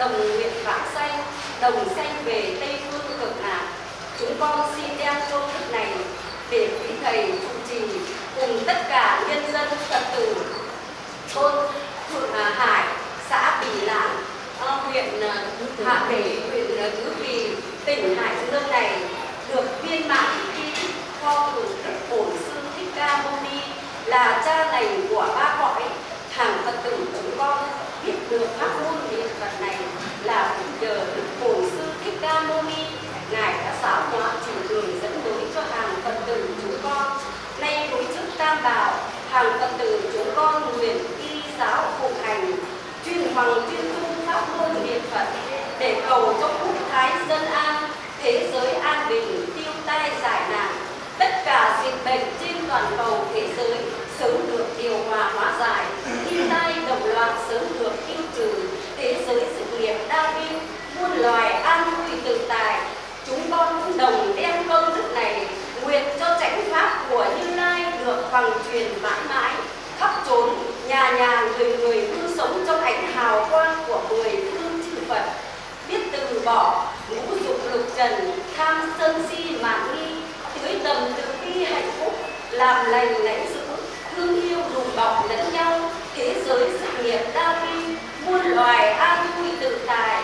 đồng nguyện vãng sanh đồng sanh về tây phương cực lạc chúng con xin đem công đức này để quý thầy trụ trì cùng tất cả nhân dân phật tử. Thôn thượng à, hải, xã bỉ lãng à, huyện à, hạ bể, huyện tứ kỳ tỉnh hải dương này được viên mãn khi kho của đức bổn sư thích ca mâu ni là cha lành của ba cõi. Hàng phật tử chúng con biết được pháp môn niệm phật này là nhờ đức bổn sư thích ca mâu ni. Ngài đã giáo hóa chỉ đường dẫn lối cho hàng phật tử chúng con. Nay đối chức tam bảo, hàng phật tử chúng con nguyện y giáo phục hành, chuyên hoàng chuyên tu pháp môn niệm phật, để cầu cho quốc thái dân an, thế giới an bình tiêu tai giải nạn. Tất cả dịch bệnh trên toàn cầu thế giới sớm được điều hòa hóa giải, thiên tai động loạn sớm được tiêu trừ, thế giới nghiệp đa viên, muôn loài an vui tự tài chúng con cũng đồng đem công đức này nguyện cho chánh pháp của như lai được bằng truyền mãi mãi, khắp chốn, nhà nhà người người cứ sống trong ánh hào quang của mười phương chư phật. Biết từ bỏ, ngũ dục lục trần, tham sân si mạn nghi tưới tầm từ bi hạnh phúc, làm lành lãnh giữ thương yêu đùm bọc lẫn nhau, thế giới sự nghiệp đa vi muôn loài an vui tự tại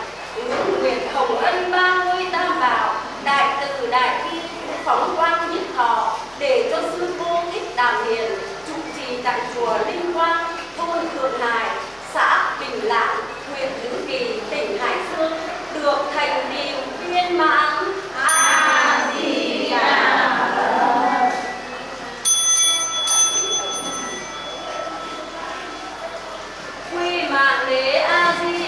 nguyện hồng ân ba ngôi tam bảo. Đại từ, đại bi phóng quang nhất thọ, để cho sư cô thích đàm hiền, trụ trì tại chùa linh quang, thôn thượng hải, xã bình lãng, huyện tứ kỳ, tỉnh hải dương, được thành điều viên mãn a di đà phật quy mạng đế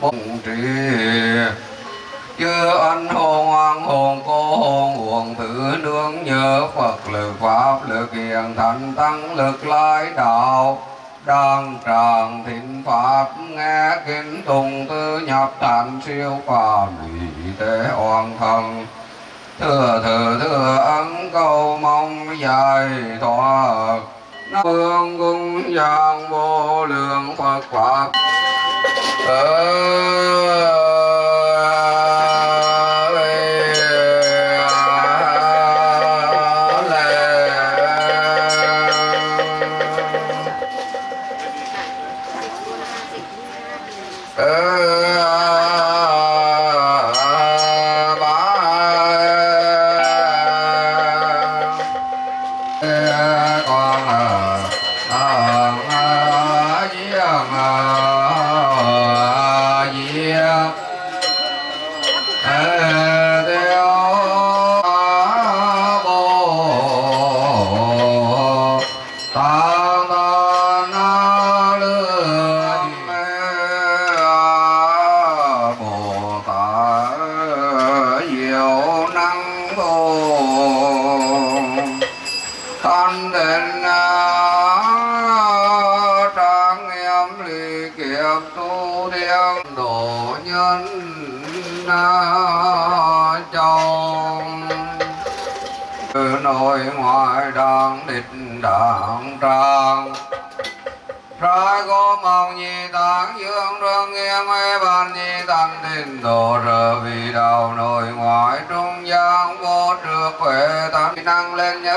bông trì chưa ân hồn hoàng hồn cô hồn hồn tử nương nhớ Phật lực pháp lực hiền thành tăng lực lai đạo đang tràng thịnh pháp nghe kinh tùng tư nhập thành siêu phàm vị tế hoàn thần thừa thừa thừa ấn cầu mong dài thoát hương cung giang vô lượng phật pháp ờ.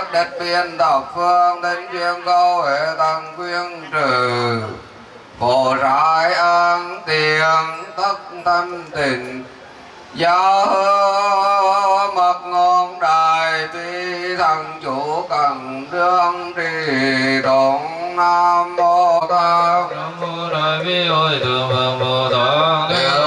Nhất đất biên thập phương đến chuyên câu hệ tăng quyên trừ. Phổ rải an tiền tất tịnh. Gia hơ mật ngon đài bi thằng chủ cần đương trì tụng nam mô tát. Nam mô đại bi hội thượng phật bồ tát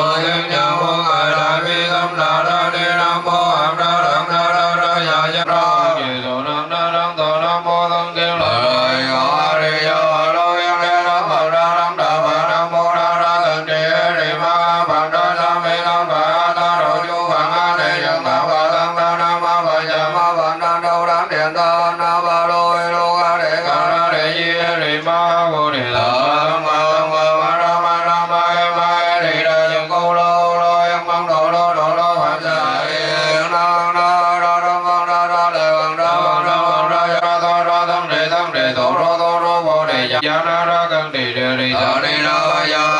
cha ra ra căn tỳ đề đi. Sa ni ra ya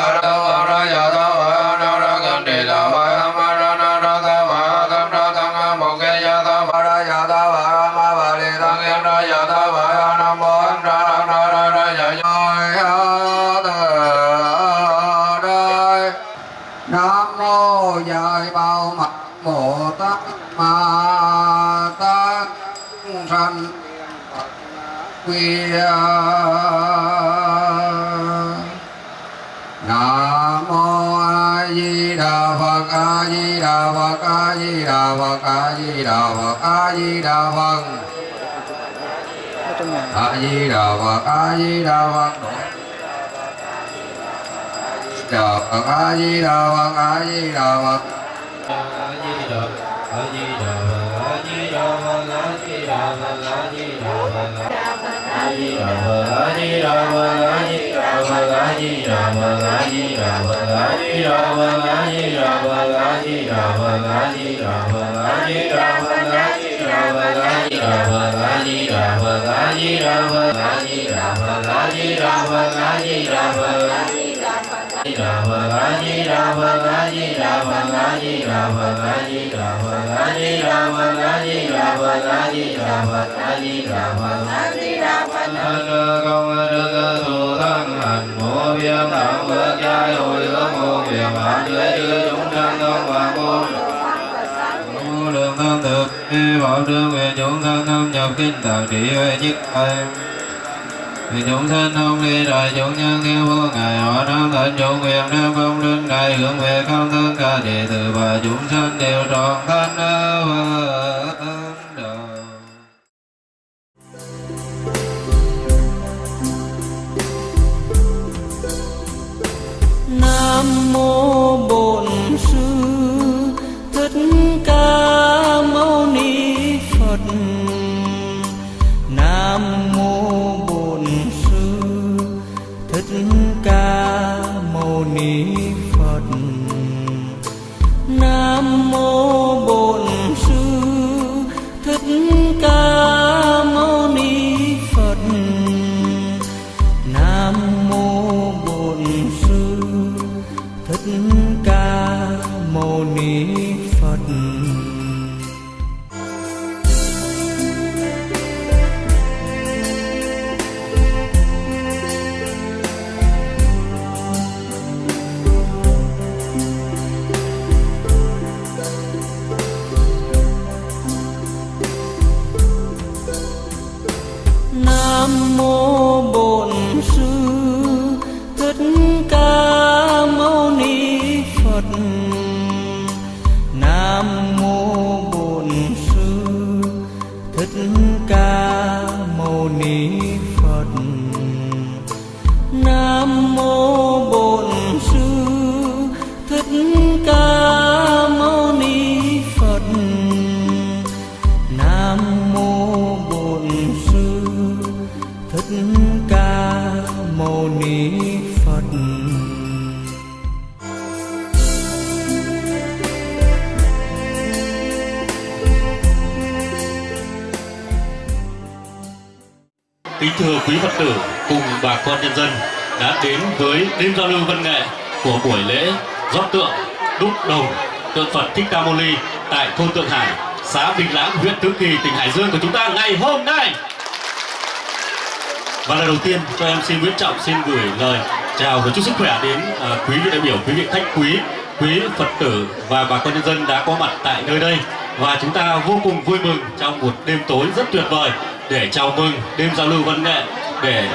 phật a di đà phật a di đà phật a di đà phật a di đà phật đà phật a di đà phật a di đà phật công đức thù thắng hạnh mô viêm đẳng phước giai hội ước mô viêm hạn dưới chư tam thực bảo trương về chúng thân thâm nhập kinh tạng trị về nhất ai vì chúng sanh không đi đại chúng nhân theo vô ngài họ đang thành chúng quyền đem công đức này hướng về không tất cả đệ tử và chúng sanh đều trọn thân và thân Nam mô Bổn Ni Phật. Nam mô Mâu Ni Phật. Kính thưa quý Phật tử cùng bà con nhân dân đã đến với đêm giao lưu văn nghệ của buổi lễ rót tượng đúc đồng tượng Phật Thích Ca Mâu Ni tại thôn Tượng Hải, xã Bình Lãng, huyện Tứ Kỳ, tỉnh Hải Dương của chúng ta ngày hôm nay. Và lời đầu tiên cho em xin Nguyễn Trọng xin gửi lời chào và chúc sức khỏe đến à, quý vị đại biểu, quý vị khách quý, quý Phật tử và bà con nhân dân đã có mặt tại nơi đây. Và chúng ta vô cùng vui mừng trong một đêm tối rất tuyệt vời để chào mừng đêm giao lưu văn nghệ để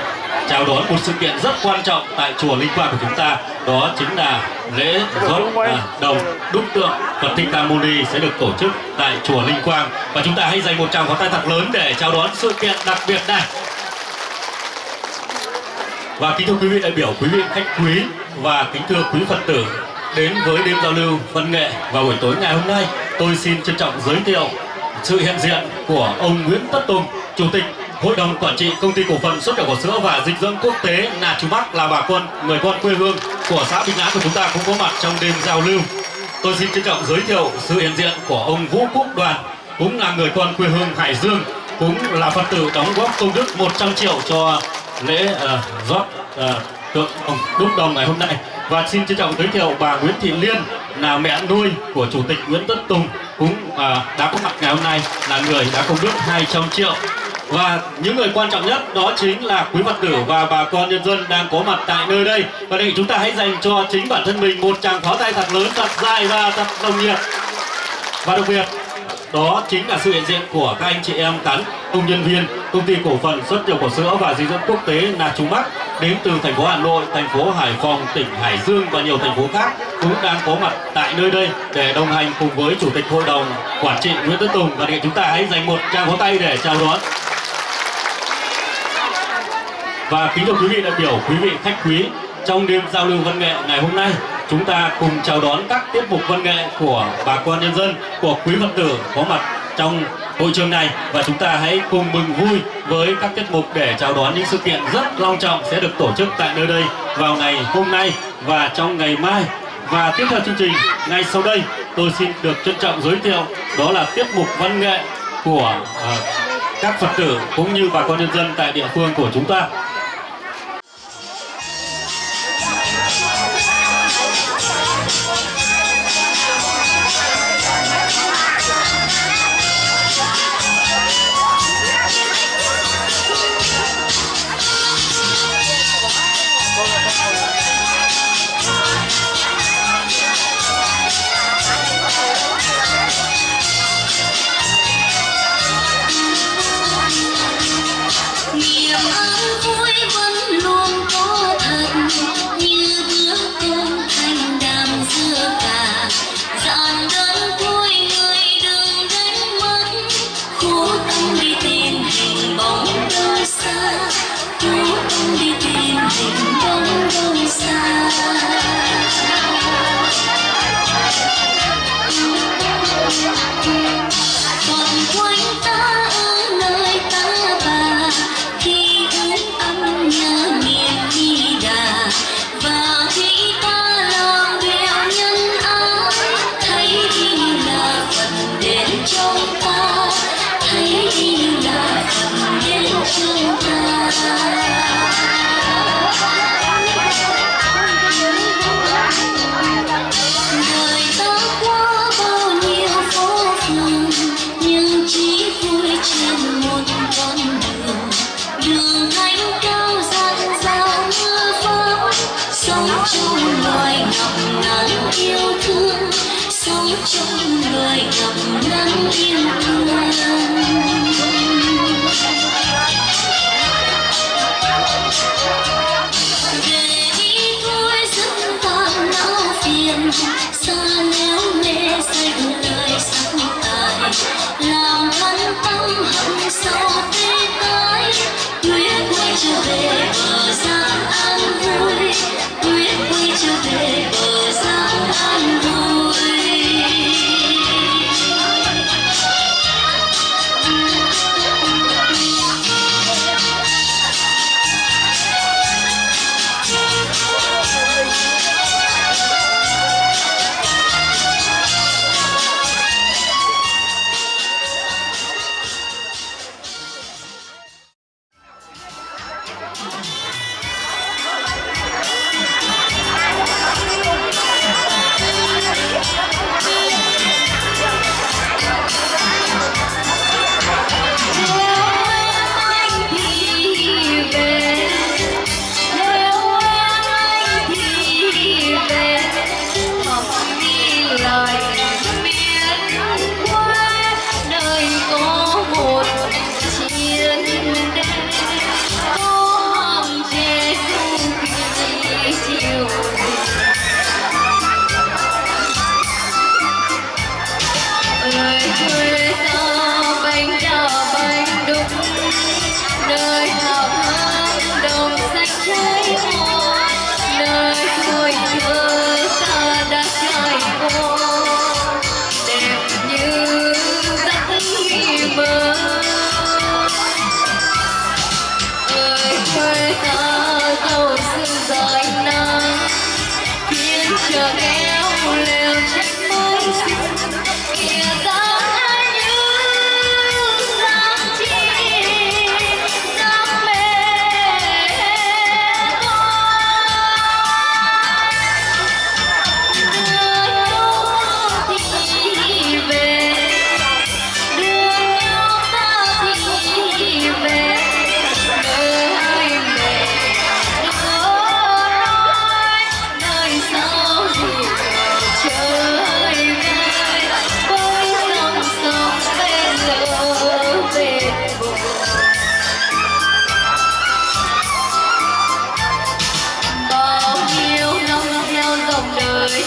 chào đón một sự kiện rất quan trọng tại chùa Linh Quang của chúng ta. Đó chính là lễ rót à, đồng đúc tượng Phật Thích Ca Mâu Ni sẽ được tổ chức tại chùa Linh Quang. Và chúng ta hãy dành một tràng pháo tay thật lớn để chào đón sự kiện đặc biệt này và kính thưa quý vị đại biểu, quý vị khách quý và kính thưa quý Phật tử đến với đêm giao lưu văn nghệ vào buổi tối ngày hôm nay, tôi xin trân trọng giới thiệu sự hiện diện của ông Nguyễn Tất Tùng, Chủ tịch Hội đồng Quản trị Công ty Cổ phần Xuất khẩu khẩu sữa và Dịch dưỡng Quốc tế Nà Chú Bắc là bà con, người con quê hương của xã Bình Á của chúng ta cũng có mặt trong đêm giao lưu. Tôi xin trân trọng giới thiệu sự hiện diện của ông Vũ Quốc Đoàn, cũng là người con quê hương Hải Dương, cũng là Phật tử đóng góp công đức 100 triệu cho lễ uh, rót uh, tượng đồng đúc đồng ngày hôm nay. Và xin trân trọng giới thiệu bà Nguyễn Thị Liên là mẹ nuôi của chủ tịch Nguyễn Tất Tùng cũng à, đã có mặt ngày hôm nay là người đã công đức 200 triệu. Và những người quan trọng nhất đó chính là quý Phật tử và bà con nhân dân đang có mặt tại nơi đây. Và đây chúng ta hãy dành cho chính bản thân mình một tràng pháo tay thật lớn thật dài và thật nồng nhiệt. Và đặc biệt đó chính là sự hiện diện của các anh chị em cán công nhân viên công ty cổ phần xuất nhập khẩu sữa và dinh dưỡng quốc tế là Trung Bắc đến từ thành phố Hà Nội, thành phố Hải Phòng, tỉnh Hải Dương và nhiều thành phố khác cũng đang có mặt tại nơi đây để đồng hành cùng với chủ tịch hội đồng quản trị Nguyễn Tất Tùng. Và để chúng ta hãy dành một tràng pháo tay để chào đón. Và kính thưa quý vị đại biểu, quý vị khách quý trong đêm giao lưu văn nghệ ngày hôm nay chúng ta cùng chào đón các tiết mục văn nghệ của bà con nhân dân, của quý Phật tử có mặt trong hội trường này. Và chúng ta hãy cùng mừng vui với các tiết mục để chào đón những sự kiện rất long trọng sẽ được tổ chức tại nơi đây vào ngày hôm nay và trong ngày mai. Và tiếp theo chương trình ngay sau đây tôi xin được trân trọng giới thiệu đó là tiết mục văn nghệ của uh, các Phật tử cũng như bà con nhân dân tại địa phương của chúng ta.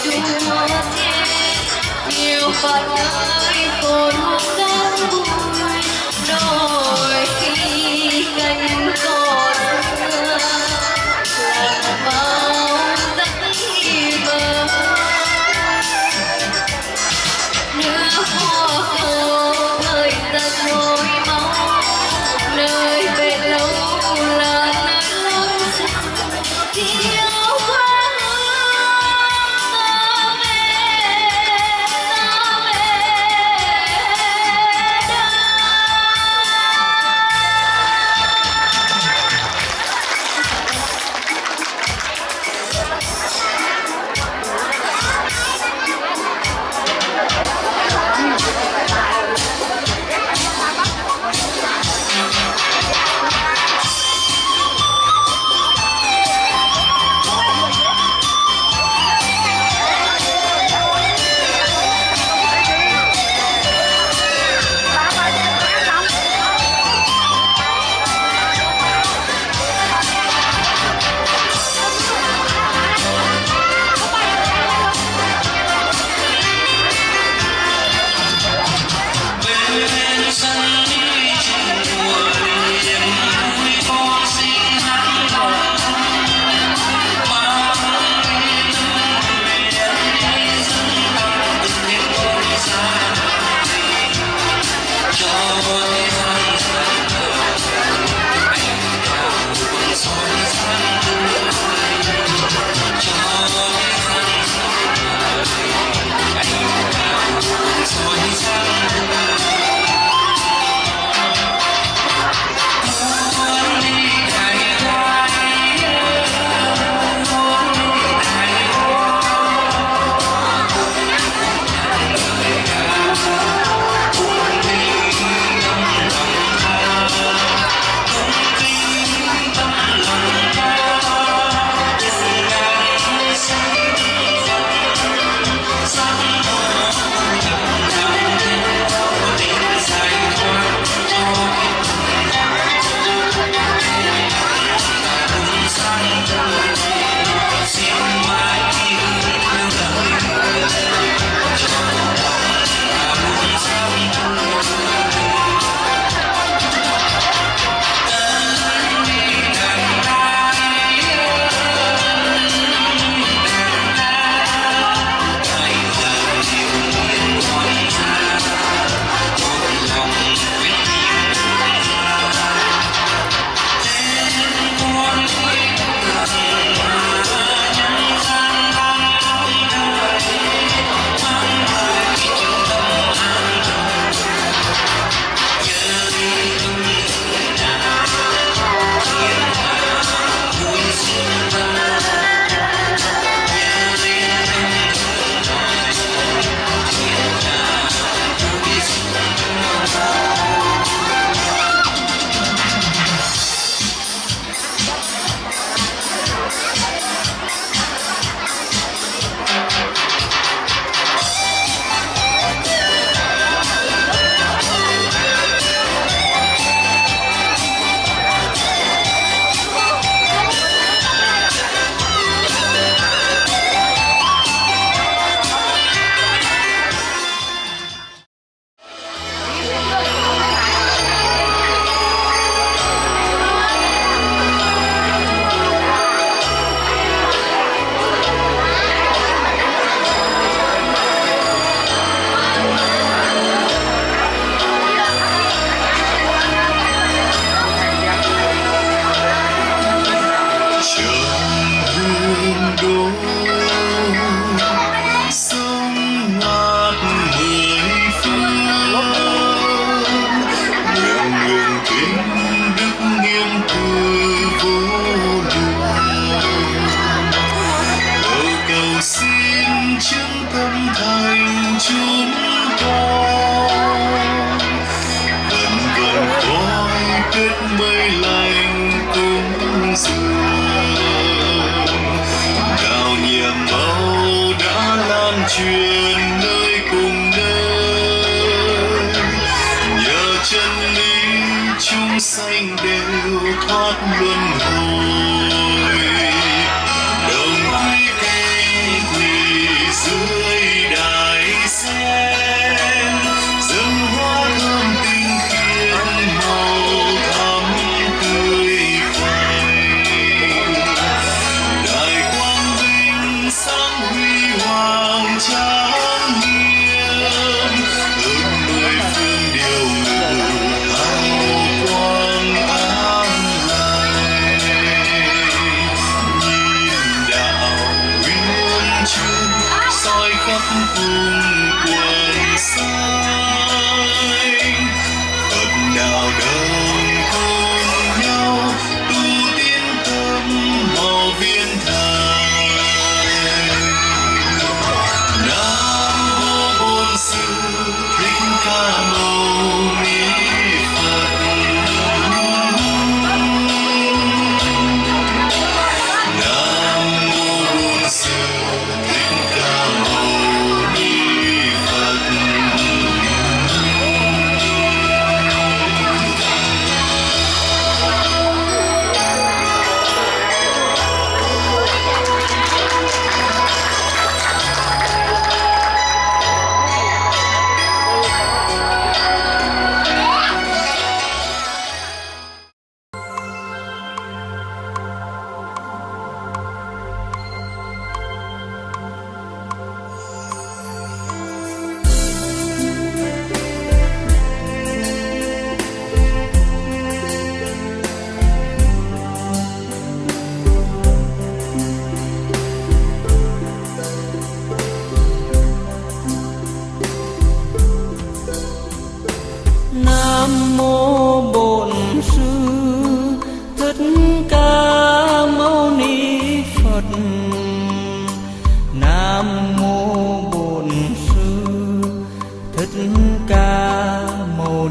đùa thêm nhiều bạn gái còn đang vui đâu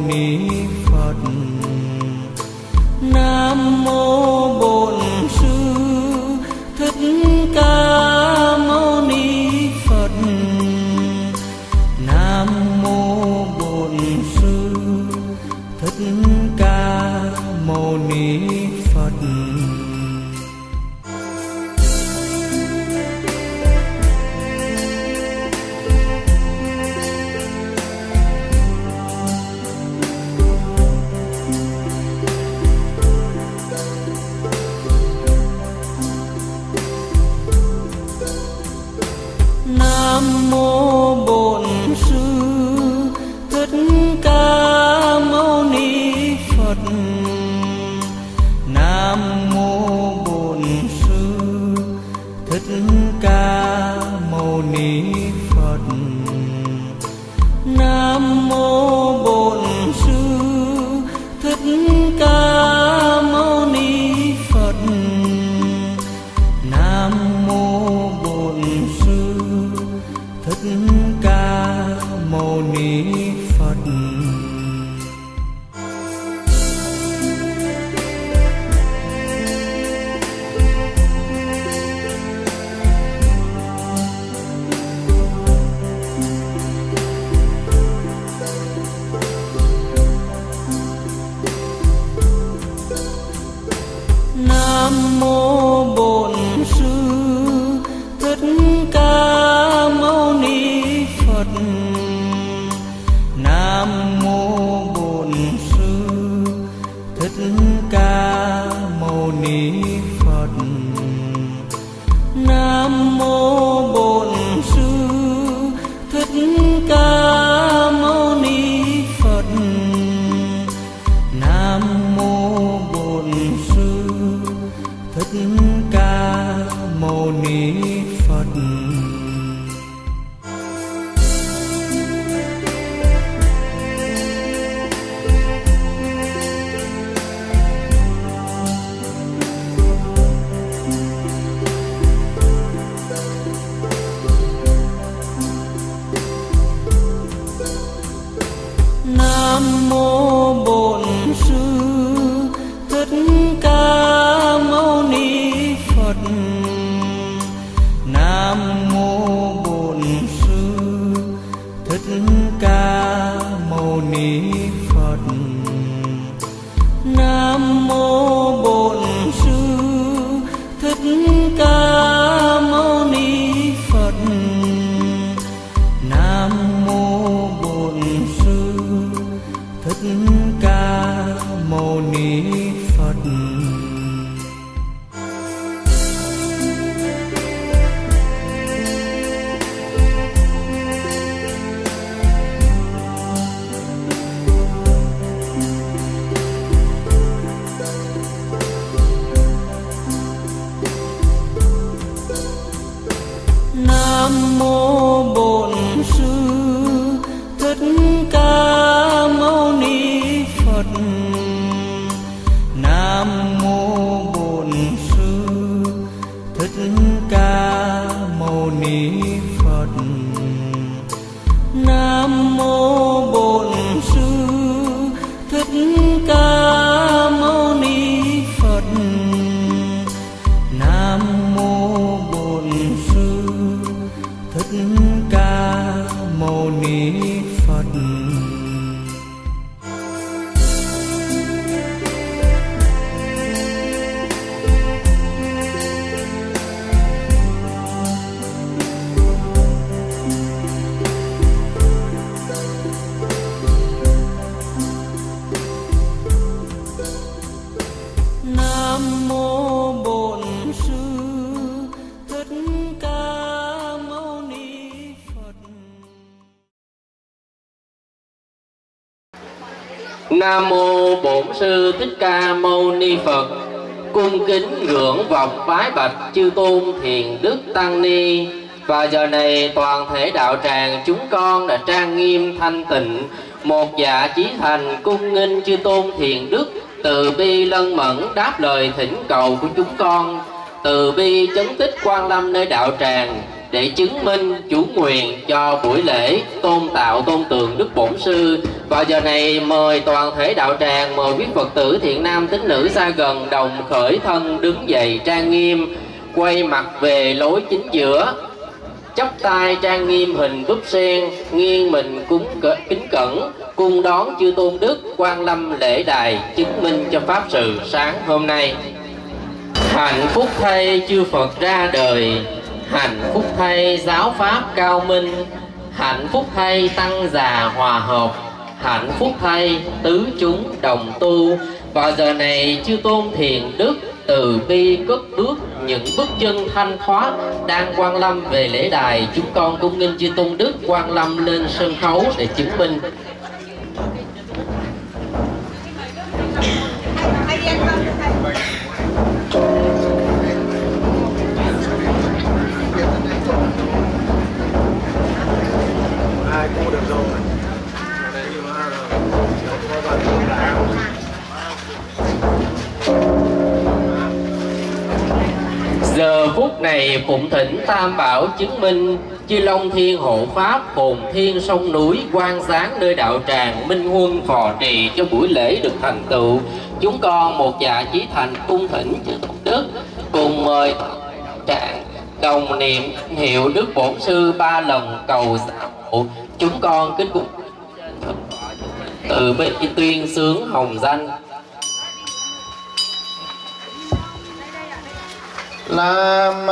Ni Phật. Học bái bạch chư tôn thiền đức tăng ni. Và giờ này toàn thể đạo tràng chúng con đã trang nghiêm thanh tịnh, một dạ chí thành cung nghinh chư tôn thiền đức từ bi lân mẫn đáp lời thỉnh cầu của chúng con từ bi chấn tích quan lâm nơi đạo tràng để chứng minh chủ quyền cho buổi lễ tôn tạo tôn tượng đức bổn sư. Và giờ này mời toàn thể đạo tràng, mời quý phật tử thiện nam tín nữ xa gần đồng khởi thân đứng dậy trang nghiêm, quay mặt về lối chính giữa. Chắp tay trang nghiêm hình búp sen, nghiêng mình cúng kính cẩn cung đón chư tôn đức quan lâm lễ đài chứng minh cho pháp sự sáng hôm nay. Hạnh phúc thay chư phật ra đời hạnh phúc thay giáo pháp cao minh. Hạnh phúc thay tăng già hòa hợp. Hạnh phúc thay tứ chúng đồng tu. Vào giờ này chư tôn thiền đức từ bi cất bước những bước chân thanh thoát đang quan lâm về lễ đài. Chúng con cung nên chư tôn đức quan lâm lên sân khấu để chứng minh. Ai cũng được rồi đấy mà có bạn Giờ phút này phụng thỉnh Tam Bảo chứng minh Chư Long Thiên hộ Pháp hồn thiên sông núi quan sáng nơi đạo tràng Minh Huân phò trì cho buổi lễ được thành tựu. Chúng con một dạ chí thành cung thỉnh chư Tổng Đức Cùng mời tràng đồng niệm hiệu Đức Bổn Sư ba lần cầu xã hộ Chúng con kính cung từ bi tuyên sướng hồng danh. Nam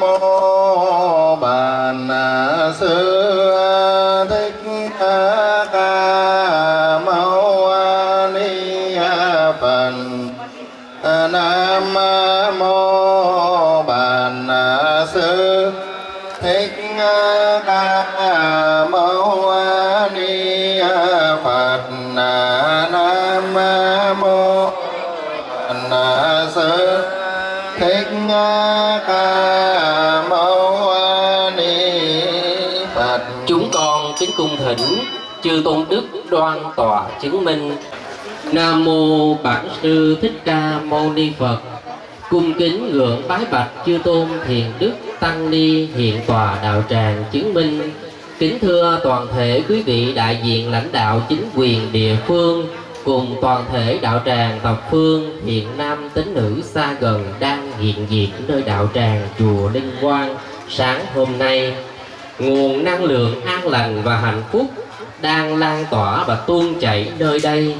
mô Bàn Sư Thích Ca Bản Sư thích ca mâu ni phật. Chúng con kính cung thỉnh chư tôn đức đoan tòa chứng minh. Nam mô bản sư thích ca mâu ni phật. Cung kính ngưỡng bái bạch chư tôn thiền đức tăng ni hiện tòa đạo tràng chứng minh. Kính thưa toàn thể quý vị đại diện lãnh đạo chính quyền địa phương cùng toàn thể đạo tràng thập phương hiện nam tín nữ xa gần đang hiện diện nơi đạo tràng chùa Linh Quang, sáng hôm nay, nguồn năng lượng an lành và hạnh phúc đang lan tỏa và tuôn chảy nơi đây.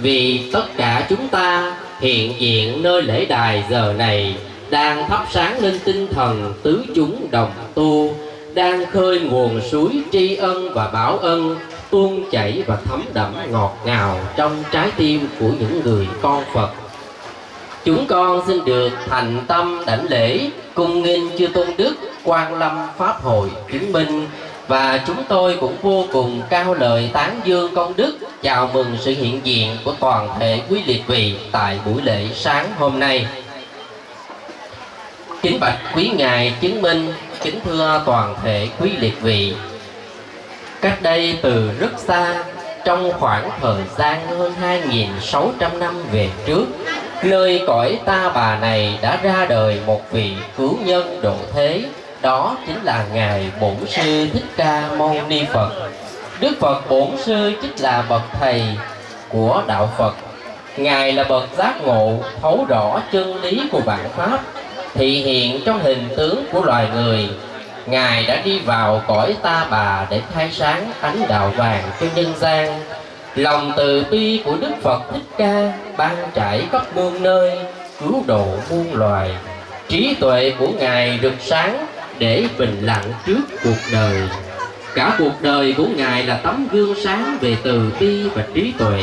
Vì tất cả chúng ta hiện diện nơi lễ đài giờ này đang thắp sáng lên tinh thần tứ chúng đồng tu, đang khơi nguồn suối tri ân và báo ân tuôn chảy và thấm đẫm ngọt ngào trong trái tim của những người con Phật. Chúng con xin được thành tâm đảnh lễ cung nghinh chư tôn đức quan lâm pháp hội chứng minh, và chúng tôi cũng vô cùng cao lời tán dương công đức, chào mừng sự hiện diện của toàn thể quý liệt vị tại buổi lễ sáng hôm nay kính bạch quý ngài chứng minh, kính thưa toàn thể quý liệt vị cách đây từ rất xa, trong khoảng thời gian hơn 2.600 năm về trước nơi cõi ta bà này đã ra đời một vị cứu nhân độ thế. Đó chính là ngài bổn sư thích ca mâu ni phật. Đức phật bổn sư chính là bậc thầy của đạo phật. Ngài là bậc giác ngộ, thấu rõ chân lý của vạn pháp, thị hiện trong hình tướng của loài người ngài đã đi vào cõi ta bà để khai sáng ánh đạo vàng cho nhân gian. Lòng từ bi của đức phật thích ca ban trải khắp muôn nơi, cứu độ muôn loài. Trí tuệ của ngài rực sáng để bình lặng trước cuộc đời. Cả cuộc đời của ngài là tấm gương sáng về từ bi và trí tuệ,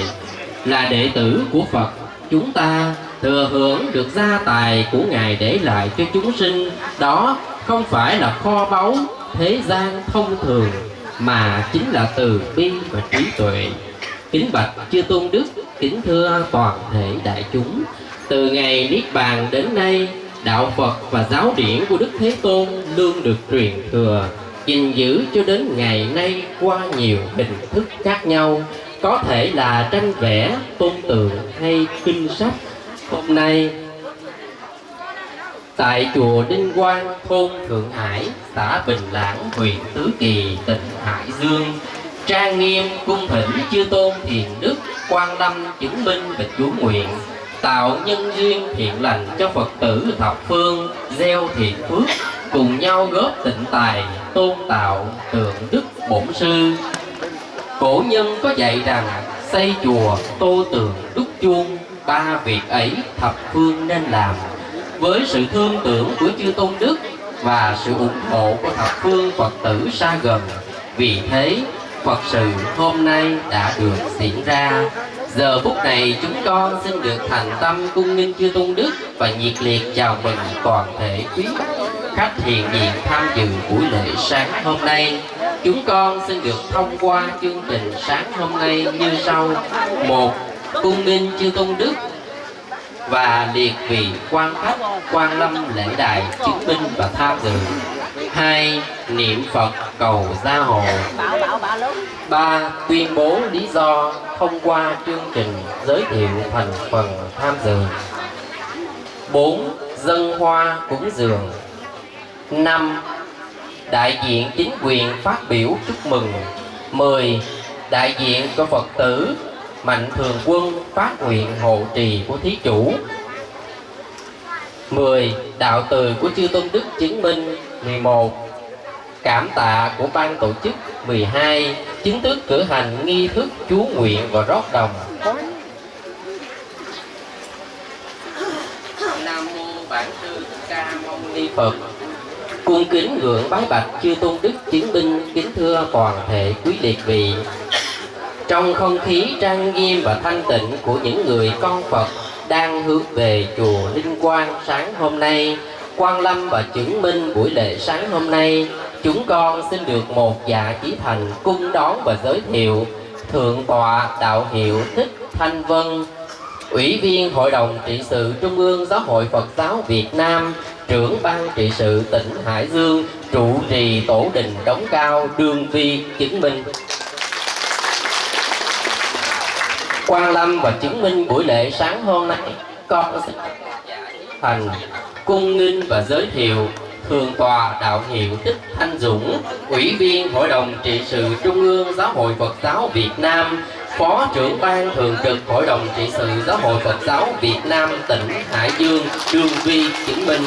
là đệ tử của phật. Chúng ta thừa hưởng được gia tài của ngài để lại cho chúng sinh, đó không phải là kho báu thế gian thông thường, mà chính là từ bi và trí tuệ. Kính bạch chư tôn đức, kính thưa toàn thể đại chúng. Từ ngày niết bàn đến nay, đạo phật và giáo điển của đức thế tôn luôn được truyền thừa, gìn giữ cho đến ngày nay qua nhiều hình thức khác nhau. Có thể là tranh vẽ, tôn tượng hay kinh sách. Hôm nay tại chùa Đinh Quang, thôn Thượng Hải, xã Bình Lãng, huyện Tứ Kỳ, tỉnh Hải Dương, trang nghiêm cung thỉnh chư tôn thiền đức, quan lâm chứng minh và chú nguyện, tạo nhân duyên thiện lành cho Phật tử thập phương, gieo thiện phước, cùng nhau góp tịnh tài, tôn tạo tượng đức bổn sư. Cổ nhân có dạy rằng xây chùa, tô tường, đúc chuông, ba việc ấy thập phương nên làm với sự thương tưởng của chư tôn đức và sự ủng hộ của thập phương phật tử xa gần. Vì thế, phật sự hôm nay đã được diễn ra. Giờ phút này, chúng con xin được thành tâm cung nghinh chư tôn đức và nhiệt liệt chào mừng toàn thể quý khách hiện diện tham dự buổi lễ sáng hôm nay. Chúng con xin được thông qua chương trình sáng hôm nay như sau. Một, cung nghinh chư tôn đức và liệt vị quan khách quan lâm lễ đài chứng minh và tham dự hai, niệm phật cầu gia hộ. Ba, tuyên bố lý do thông qua chương trình giới thiệu thành phần tham dự. Bốn, dân hoa cúng dường. Năm, đại diện chính quyền phát biểu chúc mừng. 10. Đại diện của Phật tử Mạnh Thường Quân phát nguyện hộ trì của Thí Chủ 10. Đạo từ của Chư Tôn Đức chứng minh 11. Cảm tạ của ban tổ chức 12. Chính thức cử hành nghi thức chú nguyện và rót đồng Nam Mô Bản Sư Thích Ca Mâu Ni Phật Cung kính ngưỡng bái bạch chư tôn đức chứng minh kính thưa toàn thể quý liệt vị trong không khí trang nghiêm và thanh tịnh của những người con Phật đang hướng về chùa Linh Quang sáng hôm nay, Quan Lâm và chứng minh buổi lễ sáng hôm nay, chúng con xin được một dạ chí thành cung đón và giới thiệu Thượng tọa Đạo hiệu Thích Thanh Vân, Ủy viên Hội đồng trị sự Trung ương Giáo hội Phật giáo Việt Nam, trưởng ban trị sự tỉnh Hải Dương, trụ trì tổ đình đóng cao đường vi chứng minh. Quan Lâm và chứng minh buổi lễ sáng hôm nay con sẽ thành cung nghinh và giới thiệu Thường tòa đạo hiệu Tích Thanh Dũng, Ủy viên Hội đồng trị sự Trung ương Giáo hội Phật giáo Việt Nam, Phó trưởng ban thường trực Hội đồng trị sự Giáo hội Phật giáo Việt Nam tỉnh Hải Dương, Trương Vi chứng minh.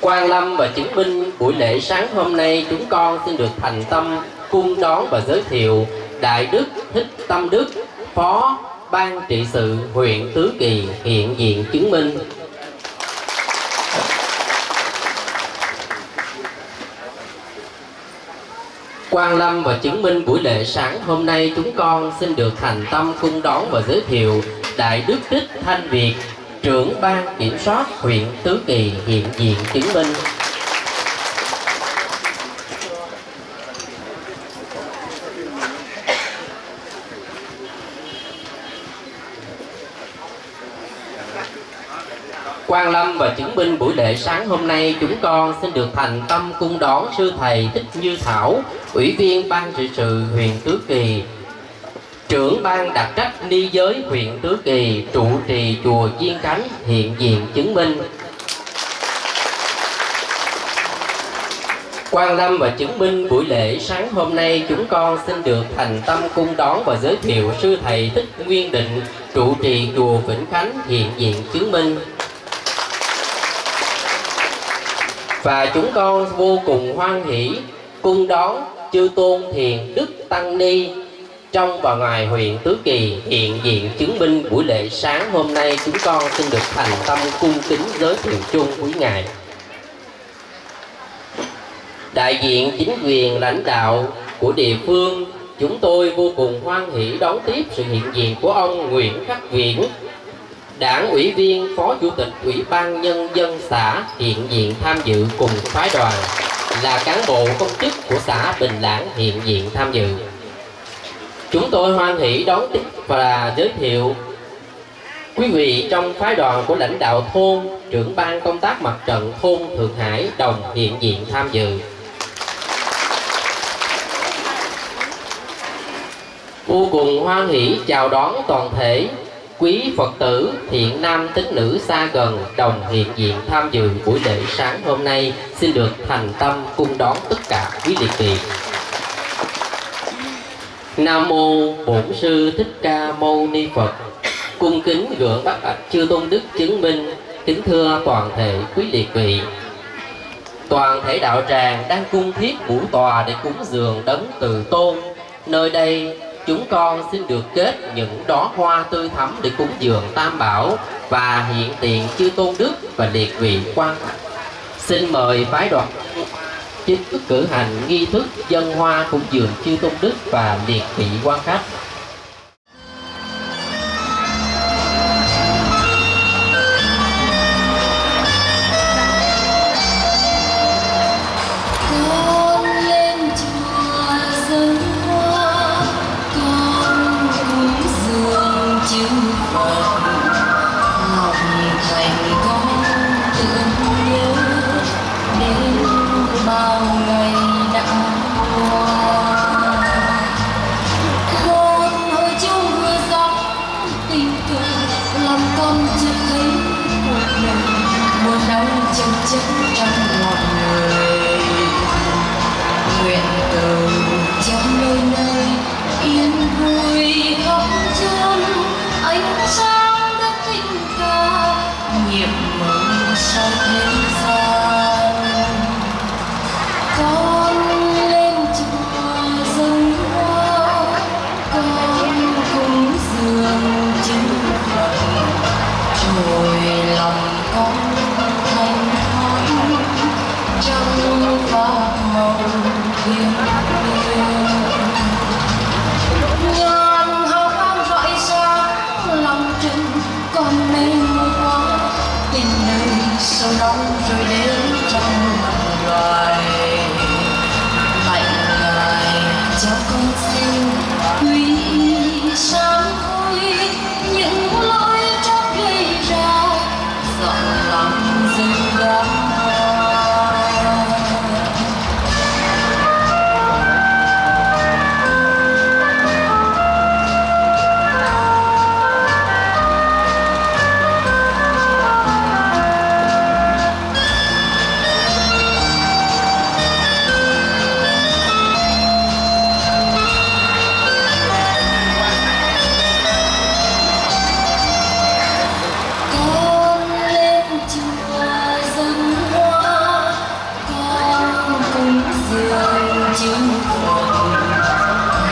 Quan Lâm và chứng minh buổi lễ sáng hôm nay chúng con xin được thành tâm cung đón và giới thiệu Đại Đức Thích Tâm Đức, Phó Ban trị sự huyện Tứ Kỳ hiện diện chứng minh. Quan Lâm và chứng minh buổi lễ sáng hôm nay chúng con xin được thành tâm cung đón và giới thiệu Đại Đức Thích Thanh Việt, trưởng ban kiểm soát huyện Tứ Kỳ hiện diện chứng minh. Quan Lâm và chứng minh buổi lễ sáng hôm nay chúng con xin được thành tâm cung đón sư thầy Thích Như Thảo, ủy viên ban trị sự huyện Tứ Kỳ, trưởng ban đặc trách ni giới huyện Tứ Kỳ, trụ trì chùa Diên Khánh hiện diện chứng minh. Quan Lâm và chứng minh buổi lễ sáng hôm nay chúng con xin được thành tâm cung đón và giới thiệu sư thầy Thích Nguyên Định trụ trì chùa Vĩnh Khánh hiện diện chứng minh. Và chúng con vô cùng hoan hỷ, cung đón chư tôn thiền Đức Tăng Ni trong và ngoài huyện Tứ Kỳ hiện diện chứng minh buổi lễ sáng hôm nay. Chúng con xin được thành tâm cung kính giới thiệu chung quý ngài. Đại diện chính quyền lãnh đạo của địa phương, chúng tôi vô cùng hoan hỷ đón tiếp sự hiện diện của ông Nguyễn Khắc Viễn đảng, ủy viên, phó chủ tịch ủy ban nhân dân xã hiện diện tham dự cùng phái đoàn là cán bộ công chức của xã Bình Lãng hiện diện tham dự. Chúng tôi hoan hỷ đón tiếp và giới thiệu quý vị trong phái đoàn của lãnh đạo thôn, trưởng ban công tác mặt trận thôn Thượng Hải đồng hiện diện tham dự. Vô cùng hoan hỷ chào đón toàn thể quý Phật tử thiện nam tín nữ xa gần đồng hiện diện tham dự buổi lễ sáng hôm nay xin được thành tâm cung đón tất cả quý liệt vị Nam mô Bổn sư Thích Ca Mâu Ni Phật. Cung kính gượng bác ạch chư tôn đức chứng minh, kính thưa toàn thể quý liệt vị. Toàn thể đạo tràng đang cung thiết buổi tòa để cúng dường đấng từ tôn. Nơi đây chúng con xin được kết những đóa hoa tươi thắm để cúng dường tam bảo và hiện tiền chư tôn đức và liệt vị quan xin mời phái đoàn chính thức cử hành nghi thức dân hoa cúng dường chư tôn đức và liệt vị quan khách. chứng thuận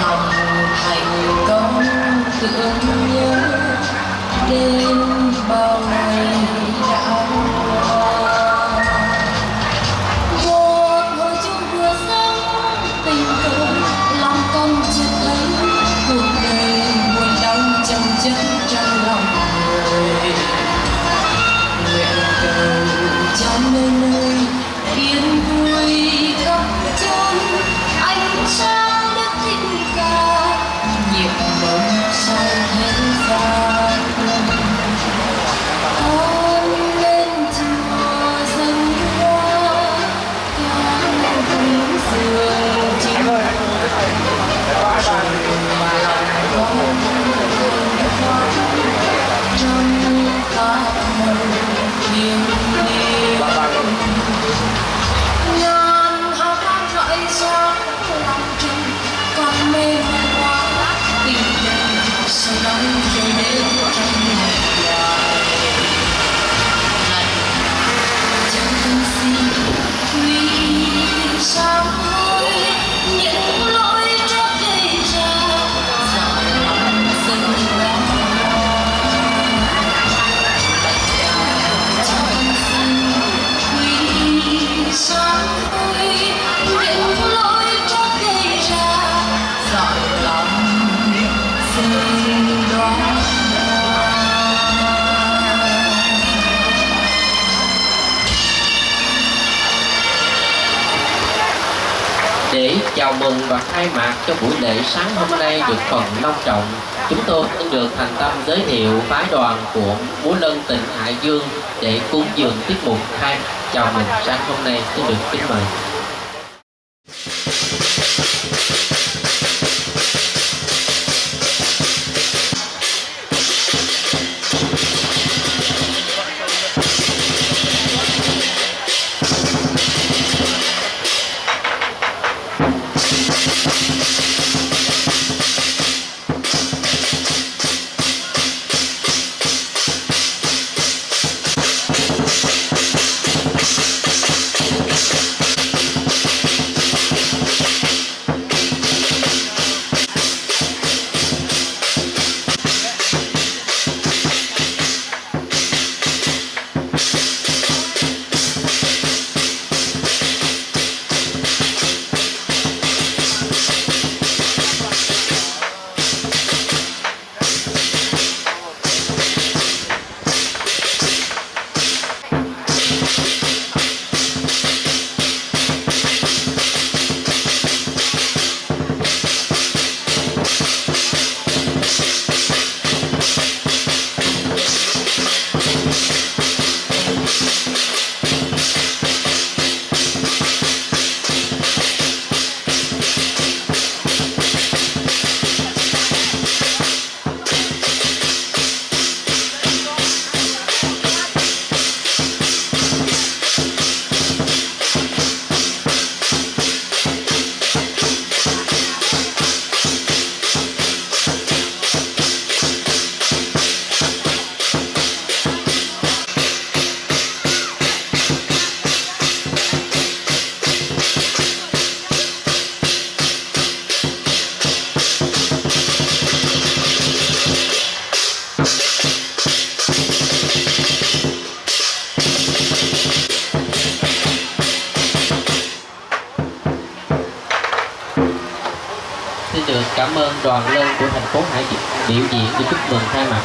lòng thành công thương nhớ đêm chào mừng và khai mạc cho buổi lễ sáng hôm nay được phần long trọng. Chúng tôi xin được thành tâm giới thiệu phái đoàn của múa lân tỉnh hải dương để cúng dường tiết mục khai chào mừng sáng hôm nay. Xin được kính mời.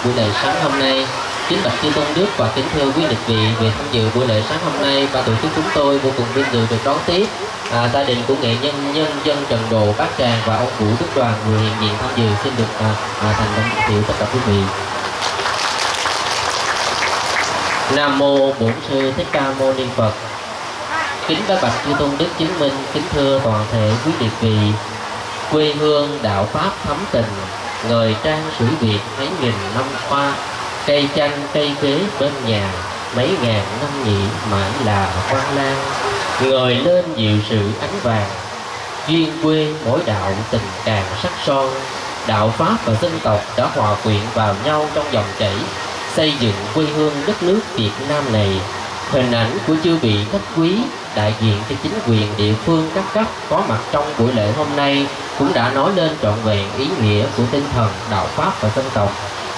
Buổi lễ sáng hôm nay. Kính bạch chư tôn đức và kính thưa quý lịch vị về tham dự buổi lễ sáng hôm nay và tổ chức chúng tôi vô cùng vinh dự được đón tiếp à, gia đình của nghệ nhân nhân dân Trần Đồ Bát Tràng và ông Vũ Đức Đoàn người hiện diện tham dự xin được à, à, thành tâm giới thiệu tất cả quý vị. Nam mô Bổn sư Thích Ca Mâu Ni Phật. Kính các bạch chư tôn đức chứng minh, kính thưa toàn thể quý địch vị quê hương đạo pháp thấm tình người trang sử việt mấy nghìn năm qua, cây chanh cây kế bên nhà, mấy ngàn năm nhị mãi là quan lan người lên dịu sự ánh vàng, duyên quê mỗi đạo tình càng sắc son. Đạo pháp và dân tộc đã hòa quyện vào nhau trong dòng chảy, xây dựng quê hương đất nước việt nam này. Hình ảnh của chư vị khách quý, đại diện cho chính quyền địa phương các cấp có mặt trong buổi lễ hôm nay cũng đã nói lên trọn vẹn ý nghĩa của tinh thần đạo pháp và dân tộc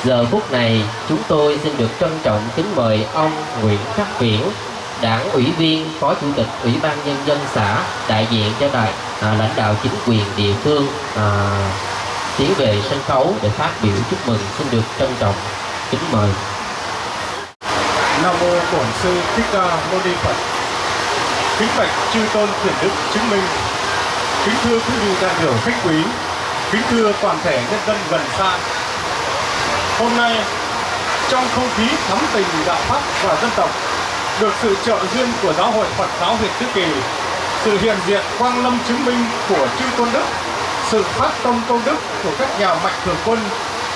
giờ phút này chúng tôi xin được trân trọng kính mời ông Nguyễn Khắc Viễn đảng ủy viên phó chủ tịch ủy ban nhân dân xã đại diện cho đại à, lãnh đạo chính quyền địa phương à, tiến về sân khấu để phát biểu chúc mừng xin được trân trọng kính mời Nam mô Bổn sư Thích Ca Mâu Ni Phật. Kính bạch chư tôn thiền đức chứng minh. Kính thưa quý vị đại biểu khách quý. Kính thưa toàn thể nhân dân gần xa. Hôm nay trong không khí thắm tình đạo pháp và dân tộc, được sự trợ duyên của giáo hội Phật giáo huyện Tứ Kỳ, sự hiện diện quang lâm chứng minh của chư tôn đức, sự phát tâm công đức của các nhà mạnh thường quân